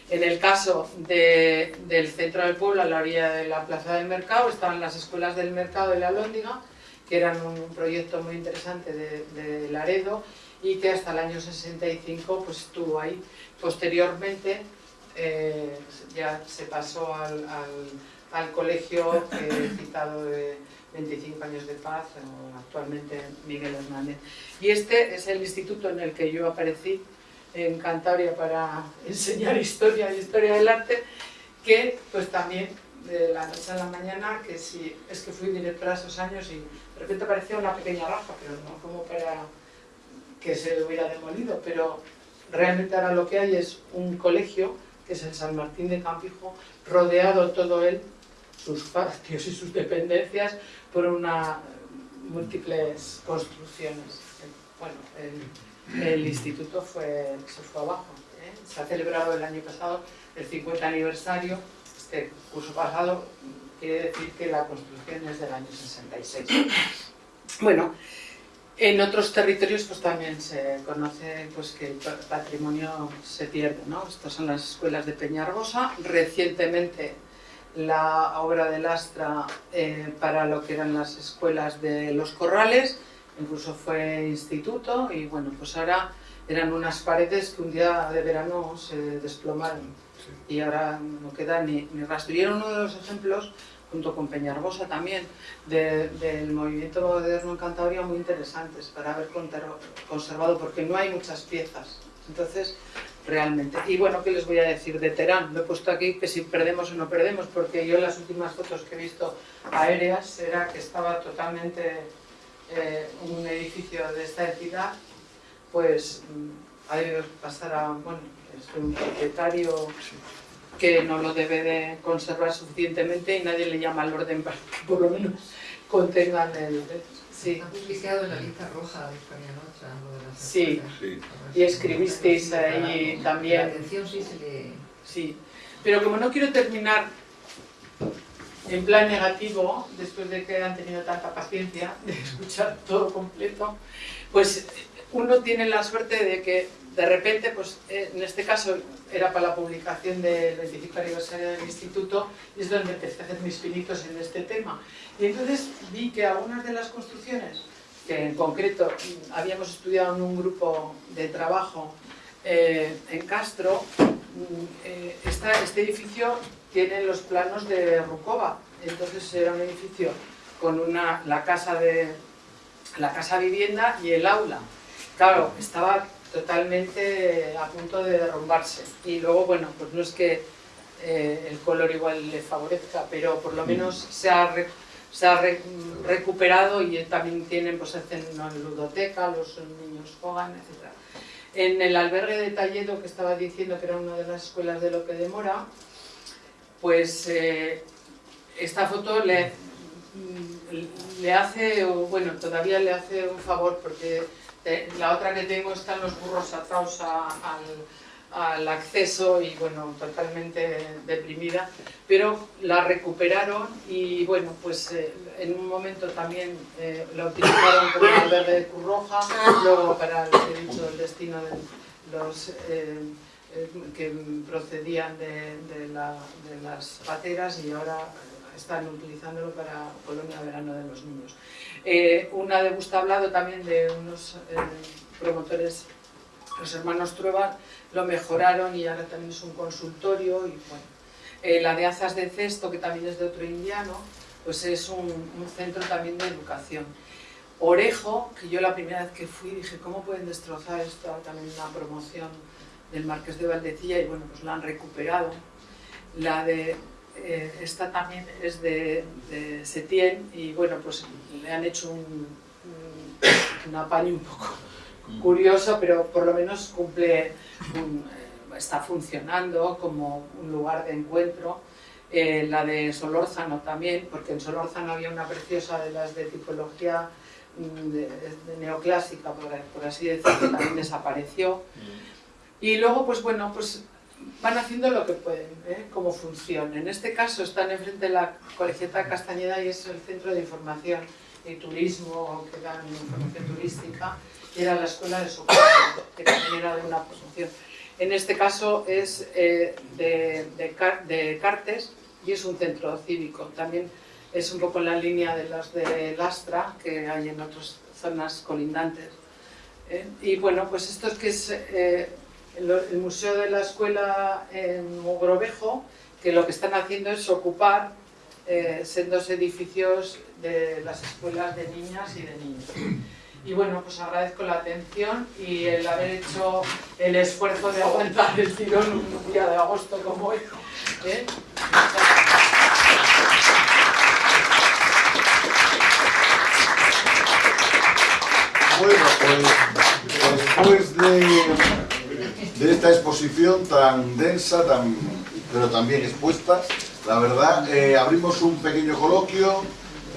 Speaker 3: En el caso de- del centro del pueblo, a la orilla de la plaza del mercado, estaban las escuelas del mercado de la Lóndiga, que eran un proyecto muy interesante de Laredo y que hasta el año 65 pues, estuvo ahí. Posteriormente eh, ya se pasó al, al- al colegio que he citado de 25 años de paz, actualmente Miguel Hernández. Y este es el instituto en el que yo aparecí en Cantabria para enseñar historia y historia del arte, que pues también de la noche a la mañana, que sí, es que fui directora esos años y de repente apareció una pequeña raja, pero no como para que se hubiera demolido, pero realmente ahora lo que hay es un colegio, que es el San Martín de Campijo, rodeado todo él, sus patios y sus dependencias, por una múltiples construcciones. Bueno, el, el instituto fue, se fue abajo. ¿eh? Se ha celebrado el año pasado el 50 aniversario, este curso pasado quiere decir que la construcción es del año 66. Bueno, en otros territorios pues también se conoce pues, que el pa- patrimonio se pierde, ¿no? Estas son las escuelas de Peñargosa. Recientemente la obra de Lastra eh, para lo que eran las escuelas de los corrales, incluso fue instituto y bueno, pues ahora eran unas paredes que un día de verano se desplomaron y ahora no queda ni, ni rastro. Y era uno de los ejemplos junto con Peñarbosa también, de- del movimiento moderno en Cantabria muy interesantes para haber conservado, porque no hay muchas piezas. Entonces, realmente. Y bueno, ¿qué les voy a decir de Terán? Lo he puesto aquí que si perdemos o no perdemos, porque yo en las últimas fotos que he visto aéreas era que estaba totalmente eh, un edificio de esta entidad, pues mm, ha debido pasar a, bueno, es un propietario que no lo debe de conservar suficientemente y nadie le llama al orden para que por lo menos contengan el... Sí,
Speaker 4: Ha publicado en la lista roja de lo de las
Speaker 3: Sí.
Speaker 4: escuelas.
Speaker 1: Sí.
Speaker 3: y escribisteis ahí
Speaker 4: La
Speaker 3: también...
Speaker 4: atención sí se le...
Speaker 3: Sí, pero como no quiero terminar en plan negativo, después de que han tenido tanta paciencia de [LAUGHS] escuchar todo completo, pues uno tiene la suerte de que de repente, pues eh, en este caso era para la publicación del 25 aniversario del instituto y es donde empecé a hacer mis pinitos en este tema. Y entonces vi que algunas de las construcciones, que en concreto habíamos estudiado en un grupo de trabajo eh, en Castro, mm, eh, este edificio tiene los planos de Rukova, entonces era un edificio con una, la casa de la casa vivienda y el aula. Claro, estaba totalmente a punto de derrumbarse. Y luego, bueno, pues no es que eh, el color igual le favorezca, pero por lo menos se ha, re- se ha re- recuperado y también tienen, pues hacen una ludoteca, los niños juegan, etc. En el albergue de Talledo, que estaba diciendo que era una de las escuelas de Lope de Mora, pues eh, esta foto le, mm, le hace, bueno, todavía le hace un favor porque la otra que tengo están los burros atados al, acceso y bueno, totalmente deprimida, pero la recuperaron y bueno, pues eh, en un momento también eh, la utilizaron como albergue de Curroja, luego para he dicho el destino de los... eh, eh, que procedían de las pateras y ahora están utilizándolo para colonia verano de los niños. Eh, una de gusto hablado también de unos eh, promotores, los hermanos Trueba, lo mejoraron y ahora también es un consultorio y bueno. Eh, la de Azas de Cesto, que también es de otro indiano, pues es un, un centro también de educación. Orejo, que yo la primera vez que fui dije, ¿cómo pueden destrozar esto? También una promoción del Marqués de Valdecilla y bueno, pues la han recuperado. La de eh, esta también es de, de Setién y bueno, pues le han hecho un, un, un apaño un poco curioso, pero por lo menos cumple, un- eh, está funcionando como un lugar de encuentro. Eh, la de Solórzano también, porque en Solórzano había una preciosa de las de tipología mm, de, de neoclásica, por, por así decirlo, que también desapareció. Y luego, pues bueno, pues van haciendo lo que pueden, ¿eh? como función. En este caso están enfrente de la Colegiata Castañeda y es el Centro de Información y Turismo, que dan información turística, y era la Escuela de Socorro, que también era de una promoción. En este caso es eh, de, de, de Cartes y es un centro cívico. También es un poco en la línea de los de Lastra, que hay en otras zonas colindantes. ¿eh? Y bueno, pues esto es que es eh, el, Museo de la Escuela en Mogrovejo, que lo que están haciendo es ocupar eh, sendos edificios de las escuelas de niñas y de niños. Y bueno, pues agradezco la atención y el haber hecho el esfuerzo de aguantar el tirón un día de agosto como hoy. ¿eh?
Speaker 1: Bueno, pues después de, de esta exposición tan densa, tan, pero también expuesta, la verdad, eh, abrimos un pequeño coloquio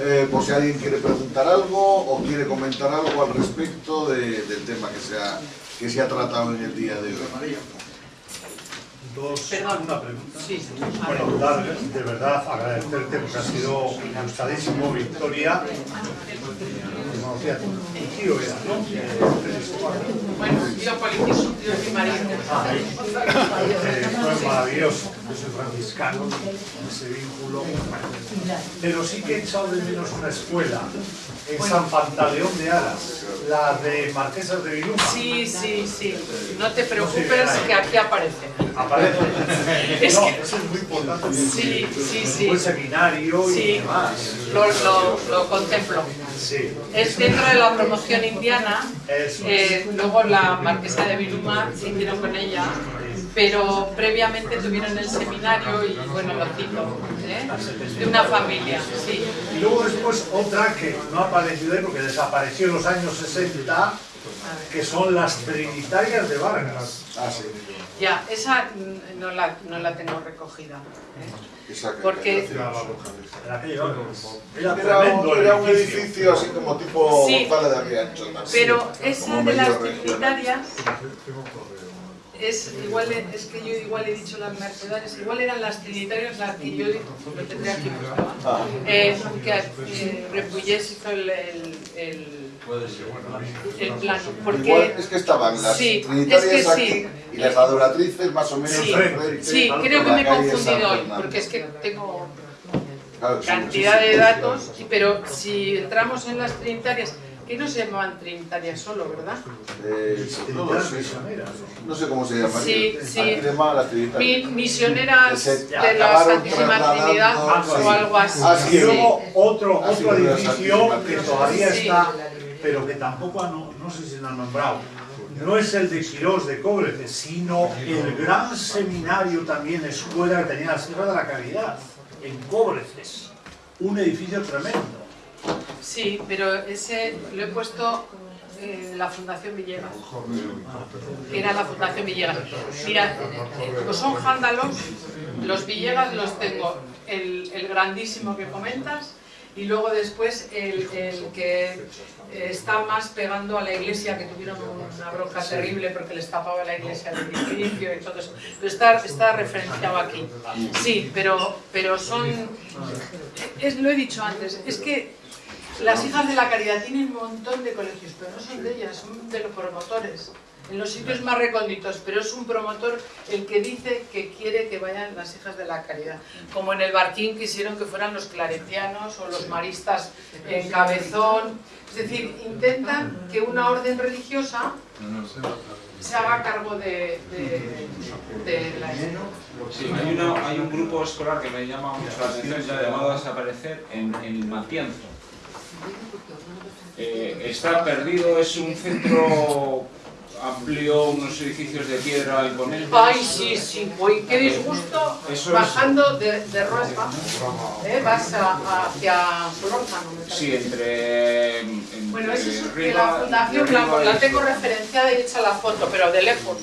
Speaker 1: eh, por si alguien quiere preguntar algo o quiere comentar algo al respecto de- del tema que se, ha, que se ha tratado en el día de hoy.
Speaker 6: Dos,
Speaker 3: Perdón.
Speaker 6: una pregunta.
Speaker 3: Sí, a
Speaker 6: Bueno, dar de verdad agradecerte porque ha sido ilustradísimo, Victoria. Tío era, ¿no?
Speaker 3: Bueno, yo poliquizo, yo mi marido.
Speaker 6: Eh, fue maravilloso. yo soy franciscano, ese vínculo. Pero sí que he echado de menos una escuela en San Pantaleón de Aras, la de Marquesas de Viluma.
Speaker 3: Sí, sí, sí. No te preocupes que aquí aparece.
Speaker 6: Aparece. [LAUGHS]
Speaker 3: Es
Speaker 6: no,
Speaker 3: que-
Speaker 6: eso es muy importante.
Speaker 3: Sí, sí,
Speaker 6: Un
Speaker 3: sí.
Speaker 6: buen seminario
Speaker 3: Sí.
Speaker 6: y demás.
Speaker 3: Lo, lo, lo contemplo.
Speaker 6: Sí,
Speaker 3: Es dentro de la promoción indiana.
Speaker 6: eso
Speaker 3: eh, luego la marquesa de Viluma siguieron con ella, pero previamente tuvieron el seminario y bueno, lo cito, ¿eh? de una familia, sí.
Speaker 6: Y luego después otra que no ha aparecido ahí porque desapareció en los años 60, que son las Trinitarias de Vargas.
Speaker 1: Ah, sí.
Speaker 3: Ya, esa mm, no la, no la tengo recogida. ¿eh? Porque-
Speaker 6: Era
Speaker 1: Era,
Speaker 6: tremendo
Speaker 1: un, era un
Speaker 6: edificio.
Speaker 1: así como tipo
Speaker 3: Sí.
Speaker 1: González de Riancho, ¿no?
Speaker 3: Pero
Speaker 1: Sí,
Speaker 3: esa de las trinitarias es igual es que yo igual he dicho las mercedarias igual eran las trinitarias las que yo lo tendré aquí
Speaker 1: Ah,
Speaker 3: eh, que eh, Repullés hizo el, el, el, el plano porque
Speaker 1: Igual es que estaban las
Speaker 3: Sí,
Speaker 1: trinitarias
Speaker 3: es que
Speaker 1: aquí
Speaker 3: sí.
Speaker 1: y las adoratrices más o menos
Speaker 3: Sí, sí creo que me he confundido hoy porque es que tengo cantidad
Speaker 1: sí, sí,
Speaker 3: de
Speaker 1: sí,
Speaker 3: datos
Speaker 1: sí, sí.
Speaker 3: pero si entramos en las trinitarias que no se llamaban trinitarias solo verdad
Speaker 1: Eh, no sé.
Speaker 6: misioneras.
Speaker 1: No sé cómo se llama.
Speaker 3: Sí, sí.
Speaker 1: Las trinitarias.
Speaker 3: Misioneras de la Santísima Trinidad
Speaker 1: sí.
Speaker 3: o algo así.
Speaker 1: Ah, sí,
Speaker 6: Y luego otro,
Speaker 1: Así
Speaker 6: otro edificio que todavía
Speaker 3: Sí.
Speaker 6: está, pero que tampoco, ha no, no sé si lo han nombrado, no es el de Quirós de Cóbrece, sino el gran seminario también, escuela que tenía la Sierra de la Caridad, en Cóbreces. Un edificio tremendo.
Speaker 3: Sí, pero ese lo he puesto en la Fundación Villegas. Era la Fundación Villegas. Mira, eh, son jándalos, los Villegas los tengo, el, grandísimo que comentas, y luego después el, el que eh, está más pegando a la iglesia, que tuvieron una bronca terrible porque les tapaba la iglesia del edificio y todo eso. Pero está, está referenciado aquí. Sí, pero, pero son... Es, lo he dicho antes, es que las hijas de la caridad tienen un montón de colegios, pero no son de ellas, son de los promotores. En los sitios más recónditos, pero es un promotor el que dice que quiere que vayan las hijas de la caridad. Como en el Barquín quisieron que fueran los claretianos o los maristas en Cabezón. Es decir, intentan que una orden religiosa se haga cargo de, de, de la
Speaker 9: Sí, hay, una- hay un grupo escolar que me llama mucho la atención, ya llamado a desaparecer, en, en Matienzo. Eh, está perdido, es un centro amplio, unos edificios de piedra imponentes.
Speaker 3: Ay, sí, sí, uy, qué disgusto.
Speaker 9: Eso es-
Speaker 3: Bajando de, de ¿eh? vas a- hacia Solórzano.
Speaker 9: Sí, entre, entre
Speaker 3: Bueno, eso es que la Fundación la
Speaker 9: y-
Speaker 3: tengo referenciada y hecha la foto, pero de lejos,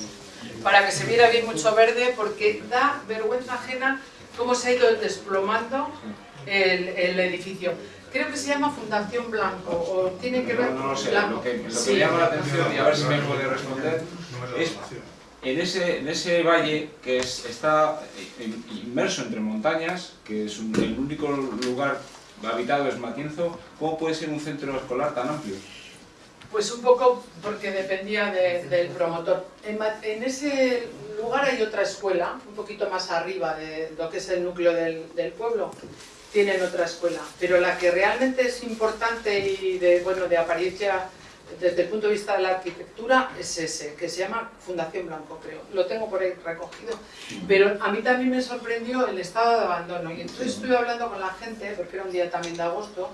Speaker 3: para que se viera bien mucho verde, porque da vergüenza ajena cómo se ha ido desplomando el, el edificio. Creo que se llama Fundación Blanco, o tiene que ver
Speaker 9: No, no lo sé,
Speaker 3: Blanco.
Speaker 9: lo que, lo que
Speaker 3: Sí.
Speaker 9: llama la atención, y a ver si me puede responder, es en ese, en ese valle que es- está in- inmerso entre montañas, que es un- el único lugar habitado es Matienzo, ¿cómo puede ser un centro escolar tan amplio?
Speaker 3: Pues un poco porque dependía de- del promotor. En, en ese lugar hay otra escuela, un poquito más arriba de lo que es el núcleo del, del pueblo. Tienen otra escuela, pero la que realmente es importante y de, bueno, de apariencia desde el punto de vista de la arquitectura es ese, que se llama Fundación Blanco, creo. Lo tengo por ahí recogido. Pero a mí también me sorprendió el estado de abandono. Y entonces estuve hablando con la gente, porque era un día también de agosto,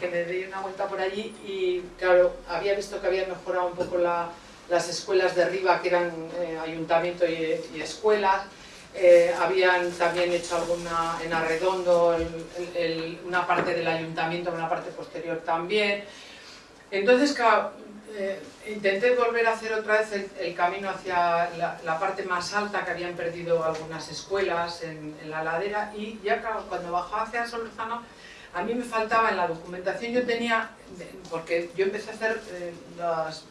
Speaker 3: que me di una vuelta por allí y claro, había visto que había mejorado un poco la- las escuelas de arriba, que eran eh, ayuntamiento y, y escuelas. Eh, habían también hecho alguna en Arredondo, el- el- una parte del ayuntamiento, una parte posterior también. Entonces, eh, intenté volver a hacer otra vez el, el camino hacia la, la parte más alta que habían perdido algunas escuelas en, en la ladera y ya cuando bajaba hacia Solorzano a mí me faltaba en la documentación, yo tenía, porque yo empecé a hacer eh, las,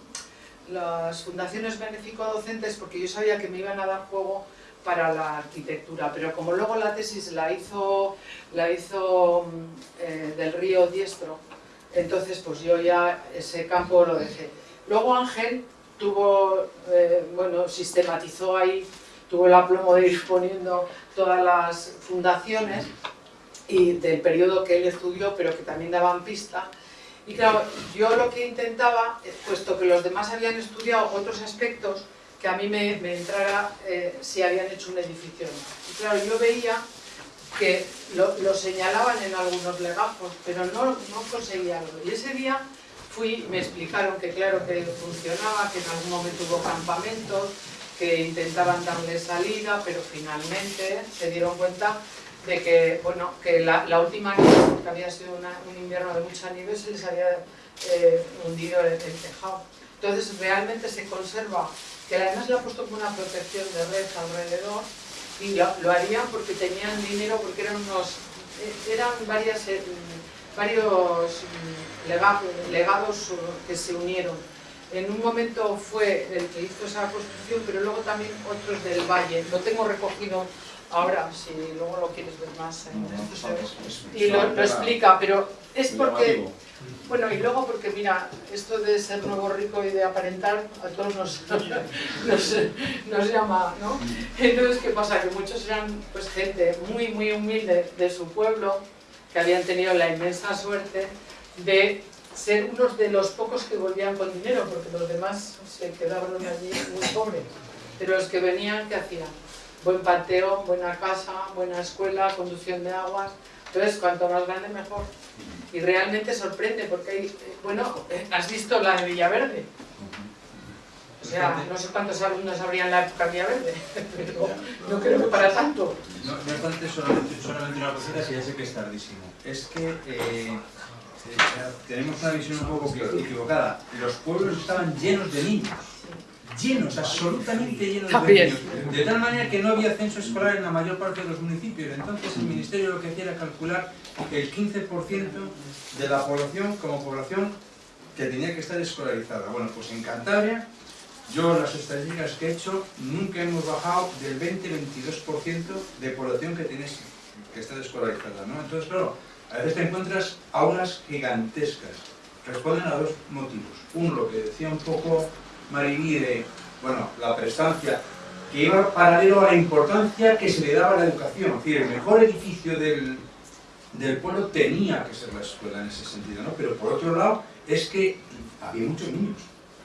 Speaker 3: las fundaciones benéfico-docentes porque yo sabía que me iban a dar juego para la arquitectura, pero como luego la tesis la hizo, la hizo mm, eh, del río Diestro, entonces pues yo ya ese campo lo dejé. Luego Ángel tuvo, eh, bueno, sistematizó ahí tuvo el aplomo de ir poniendo todas las fundaciones y del periodo que él estudió, pero que también daban pista. Y claro, yo lo que intentaba, puesto que los demás habían estudiado otros aspectos, que a mí me, entrara eh, si habían hecho un edificio. Y claro, yo veía que lo, señalaban en algunos legajos, pero no, no conseguía algo. Y ese día fui, me explicaron que claro que funcionaba, que en algún momento hubo campamentos, que intentaban darle salida, pero finalmente se dieron cuenta de que, bueno, que la, última nieve, que había sido un invierno de mucha nieve, se les había eh, hundido el, el tejado. Entonces realmente se conserva, que además le ha puesto como una protección de red alrededor, y lo, lo harían porque tenían dinero, porque eran unos, eh, eran varias, eh, varios mm, lega- legados eh, que se unieron. En un momento fue el que hizo esa construcción, pero luego también otros del Valle. Lo tengo recogido ahora, si luego lo quieres ver más. Y lo explica, pero es porque... Bueno, y luego porque mira, esto de ser nuevo rico y de aparentar a todos nos, [LAUGHS] nos, nos llama, ¿no? Entonces, ¿qué pasa? Que muchos eran pues gente muy, muy humilde de su pueblo, que habían tenido la inmensa suerte de ser unos de los pocos que volvían con dinero, porque los demás se quedaban allí muy pobres. Pero los que venían, ¿qué hacían? Buen pateo, buena casa, buena escuela, conducción de aguas. Entonces, cuanto más grande, mejor. Y realmente sorprende, porque hay, bueno, eh, has visto la de Villaverde. O sea, no sé cuántos alumnos habría en la época de Villaverde, [LAUGHS] pero no creo que para tanto.
Speaker 2: No, no obstante, solamente, solamente una cosita que ya sé que es tardísimo. Es que eh, tenemos una visión un poco equivocada. Los pueblos estaban llenos de niños. Llenos, absolutamente llenos
Speaker 3: También.
Speaker 2: de. De tal manera que no había censo escolar en la mayor parte de los municipios. Entonces el ministerio lo que hacía era calcular que el 15% de la población como población que tenía que estar escolarizada. Bueno, pues en Cantabria, yo las estadísticas que he hecho, nunca hemos bajado del 20-22% de población que tienes que está escolarizada, ¿no? Entonces, claro, a veces te encuentras aulas gigantescas. Responden a dos motivos. Uno, lo que decía un poco Maribí de, bueno, la prestancia, que iba paralelo a la importancia que se le daba a la educación. Es decir, el mejor edificio del, del pueblo tenía que ser la escuela en ese sentido, ¿no? Pero por otro lado, es que había muchos niños,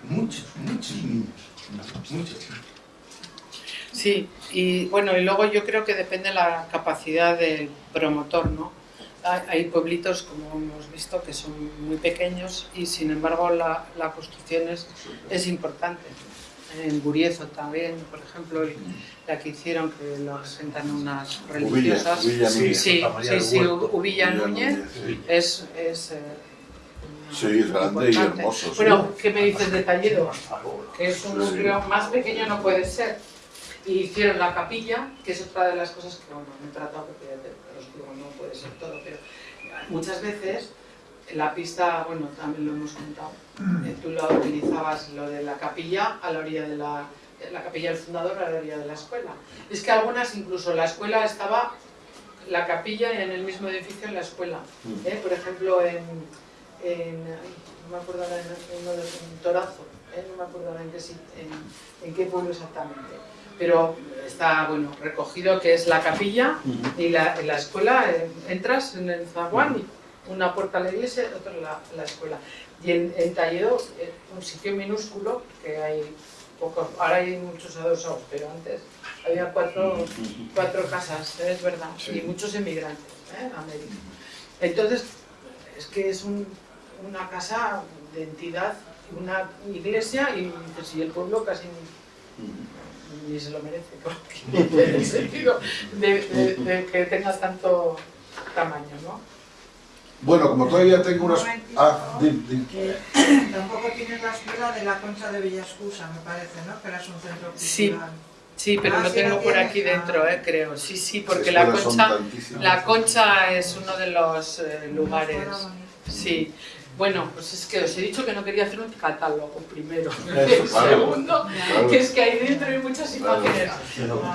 Speaker 2: muchos, muchos niños, muchos.
Speaker 3: Sí, y bueno, y luego yo creo que depende la capacidad del promotor, ¿no? Hay, pueblitos, como hemos visto, que son muy pequeños y sin embargo la, la construcción es, es importante. En Guriezo también, por ejemplo, el- la que hicieron, que lo asentan unas religiosas.
Speaker 1: Ubilla
Speaker 3: sí,
Speaker 1: Núñez.
Speaker 3: sí, sí, sí,
Speaker 6: Huerto.
Speaker 3: Ubilla Núñez
Speaker 1: sí.
Speaker 3: es... es eh,
Speaker 1: Sí, es grande y
Speaker 3: importante.
Speaker 1: hermoso, sí.
Speaker 3: Bueno, ¿qué me dices de Talledo? que es un
Speaker 1: Sí.
Speaker 3: núcleo más pequeño no puede ser. Y hicieron la capilla, que es otra de las cosas que, bueno, me he tratado porque ya te- os digo, no puede ser todo, pero muchas veces la pista, bueno, también lo hemos contado, eh, tú lo utilizabas lo de la capilla a la orilla de la, la capilla del fundador a la orilla de la escuela. Es que algunas, incluso la escuela estaba, la capilla en el mismo edificio en la escuela. ¿eh? Por ejemplo, en, no me acuerdo ahora, en, en Torazo, ¿eh? no me acuerdo ahora en qué, sit- en, en qué pueblo exactamente. Pero está bueno recogido que es la capilla y la, en la escuela eh, entras en el zaguán y una puerta a la iglesia y otra a la, la escuela. Y en, en Talledo, eh, un sitio minúsculo que hay pocos, ahora hay muchos adosados, pero antes había cuatro, cuatro casas, es verdad, y muchos emigrantes ¿eh? a América. Entonces, es que es un- una casa de entidad, una iglesia y dices, y el pueblo casi ni, se lo merece, porque, [LAUGHS] en el sentido de, de- de que tenga tanto tamaño, ¿no?
Speaker 1: Bueno, como todavía tengo unas... Ah.
Speaker 4: Que tampoco tienes la escuela de la Concha de Villascusa, me parece, ¿no? Que era un centro
Speaker 3: Sí.
Speaker 4: cultural.
Speaker 3: Sí, pero
Speaker 4: Ah,
Speaker 3: lo
Speaker 4: sí,
Speaker 3: tengo por aquí dentro, eh, creo. Sí, sí, porque la concha, la concha es uno de los eh, lugares. Sí. Bueno, pues es que os he dicho que no quería hacer un catálogo primero. [LAUGHS] Segundo, que es que ahí dentro hay muchas imágenes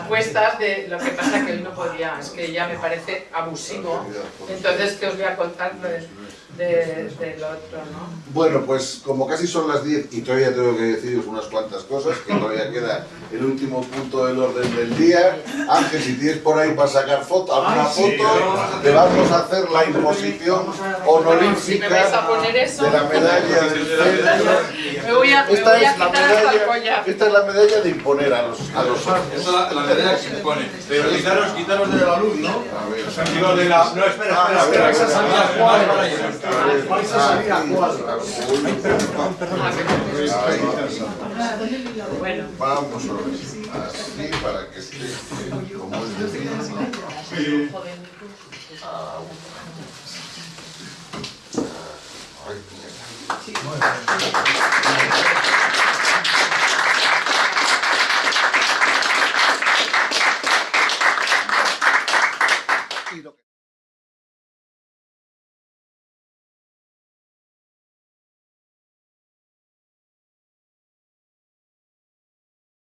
Speaker 3: puestas de lo que pasa que él no podía. Es que ya me parece abusivo. Entonces, ¿qué os voy a contar? De- del otro, ¿no?
Speaker 1: Bueno, pues como casi son las 10 y todavía tengo que deciros unas cuantas cosas, que todavía queda el último punto del orden del día. Ángel, si tienes por ahí para sacar foto, alguna
Speaker 6: Ay, sí,
Speaker 1: foto, te vamos a hacer la imposición
Speaker 3: a
Speaker 1: honorífica de la medalla del centro.
Speaker 3: me voy a, me
Speaker 1: Esta
Speaker 3: voy a
Speaker 1: es la
Speaker 3: quitar hasta el
Speaker 1: medalla, esta es la medalla de imponer a los, a los.
Speaker 2: Esa es la, la medalla que se impone.
Speaker 10: Pero quitaros, quitaros de la luz, ¿no?
Speaker 1: A ver.
Speaker 10: Digo, de la... No, espera,
Speaker 1: Ah,
Speaker 10: espera,
Speaker 1: espera,
Speaker 10: espera.
Speaker 1: espera,
Speaker 10: espera,
Speaker 1: espera,
Speaker 10: espera,
Speaker 1: espera,
Speaker 10: espera.
Speaker 1: Vamos a ver, así para que esté como es mierda.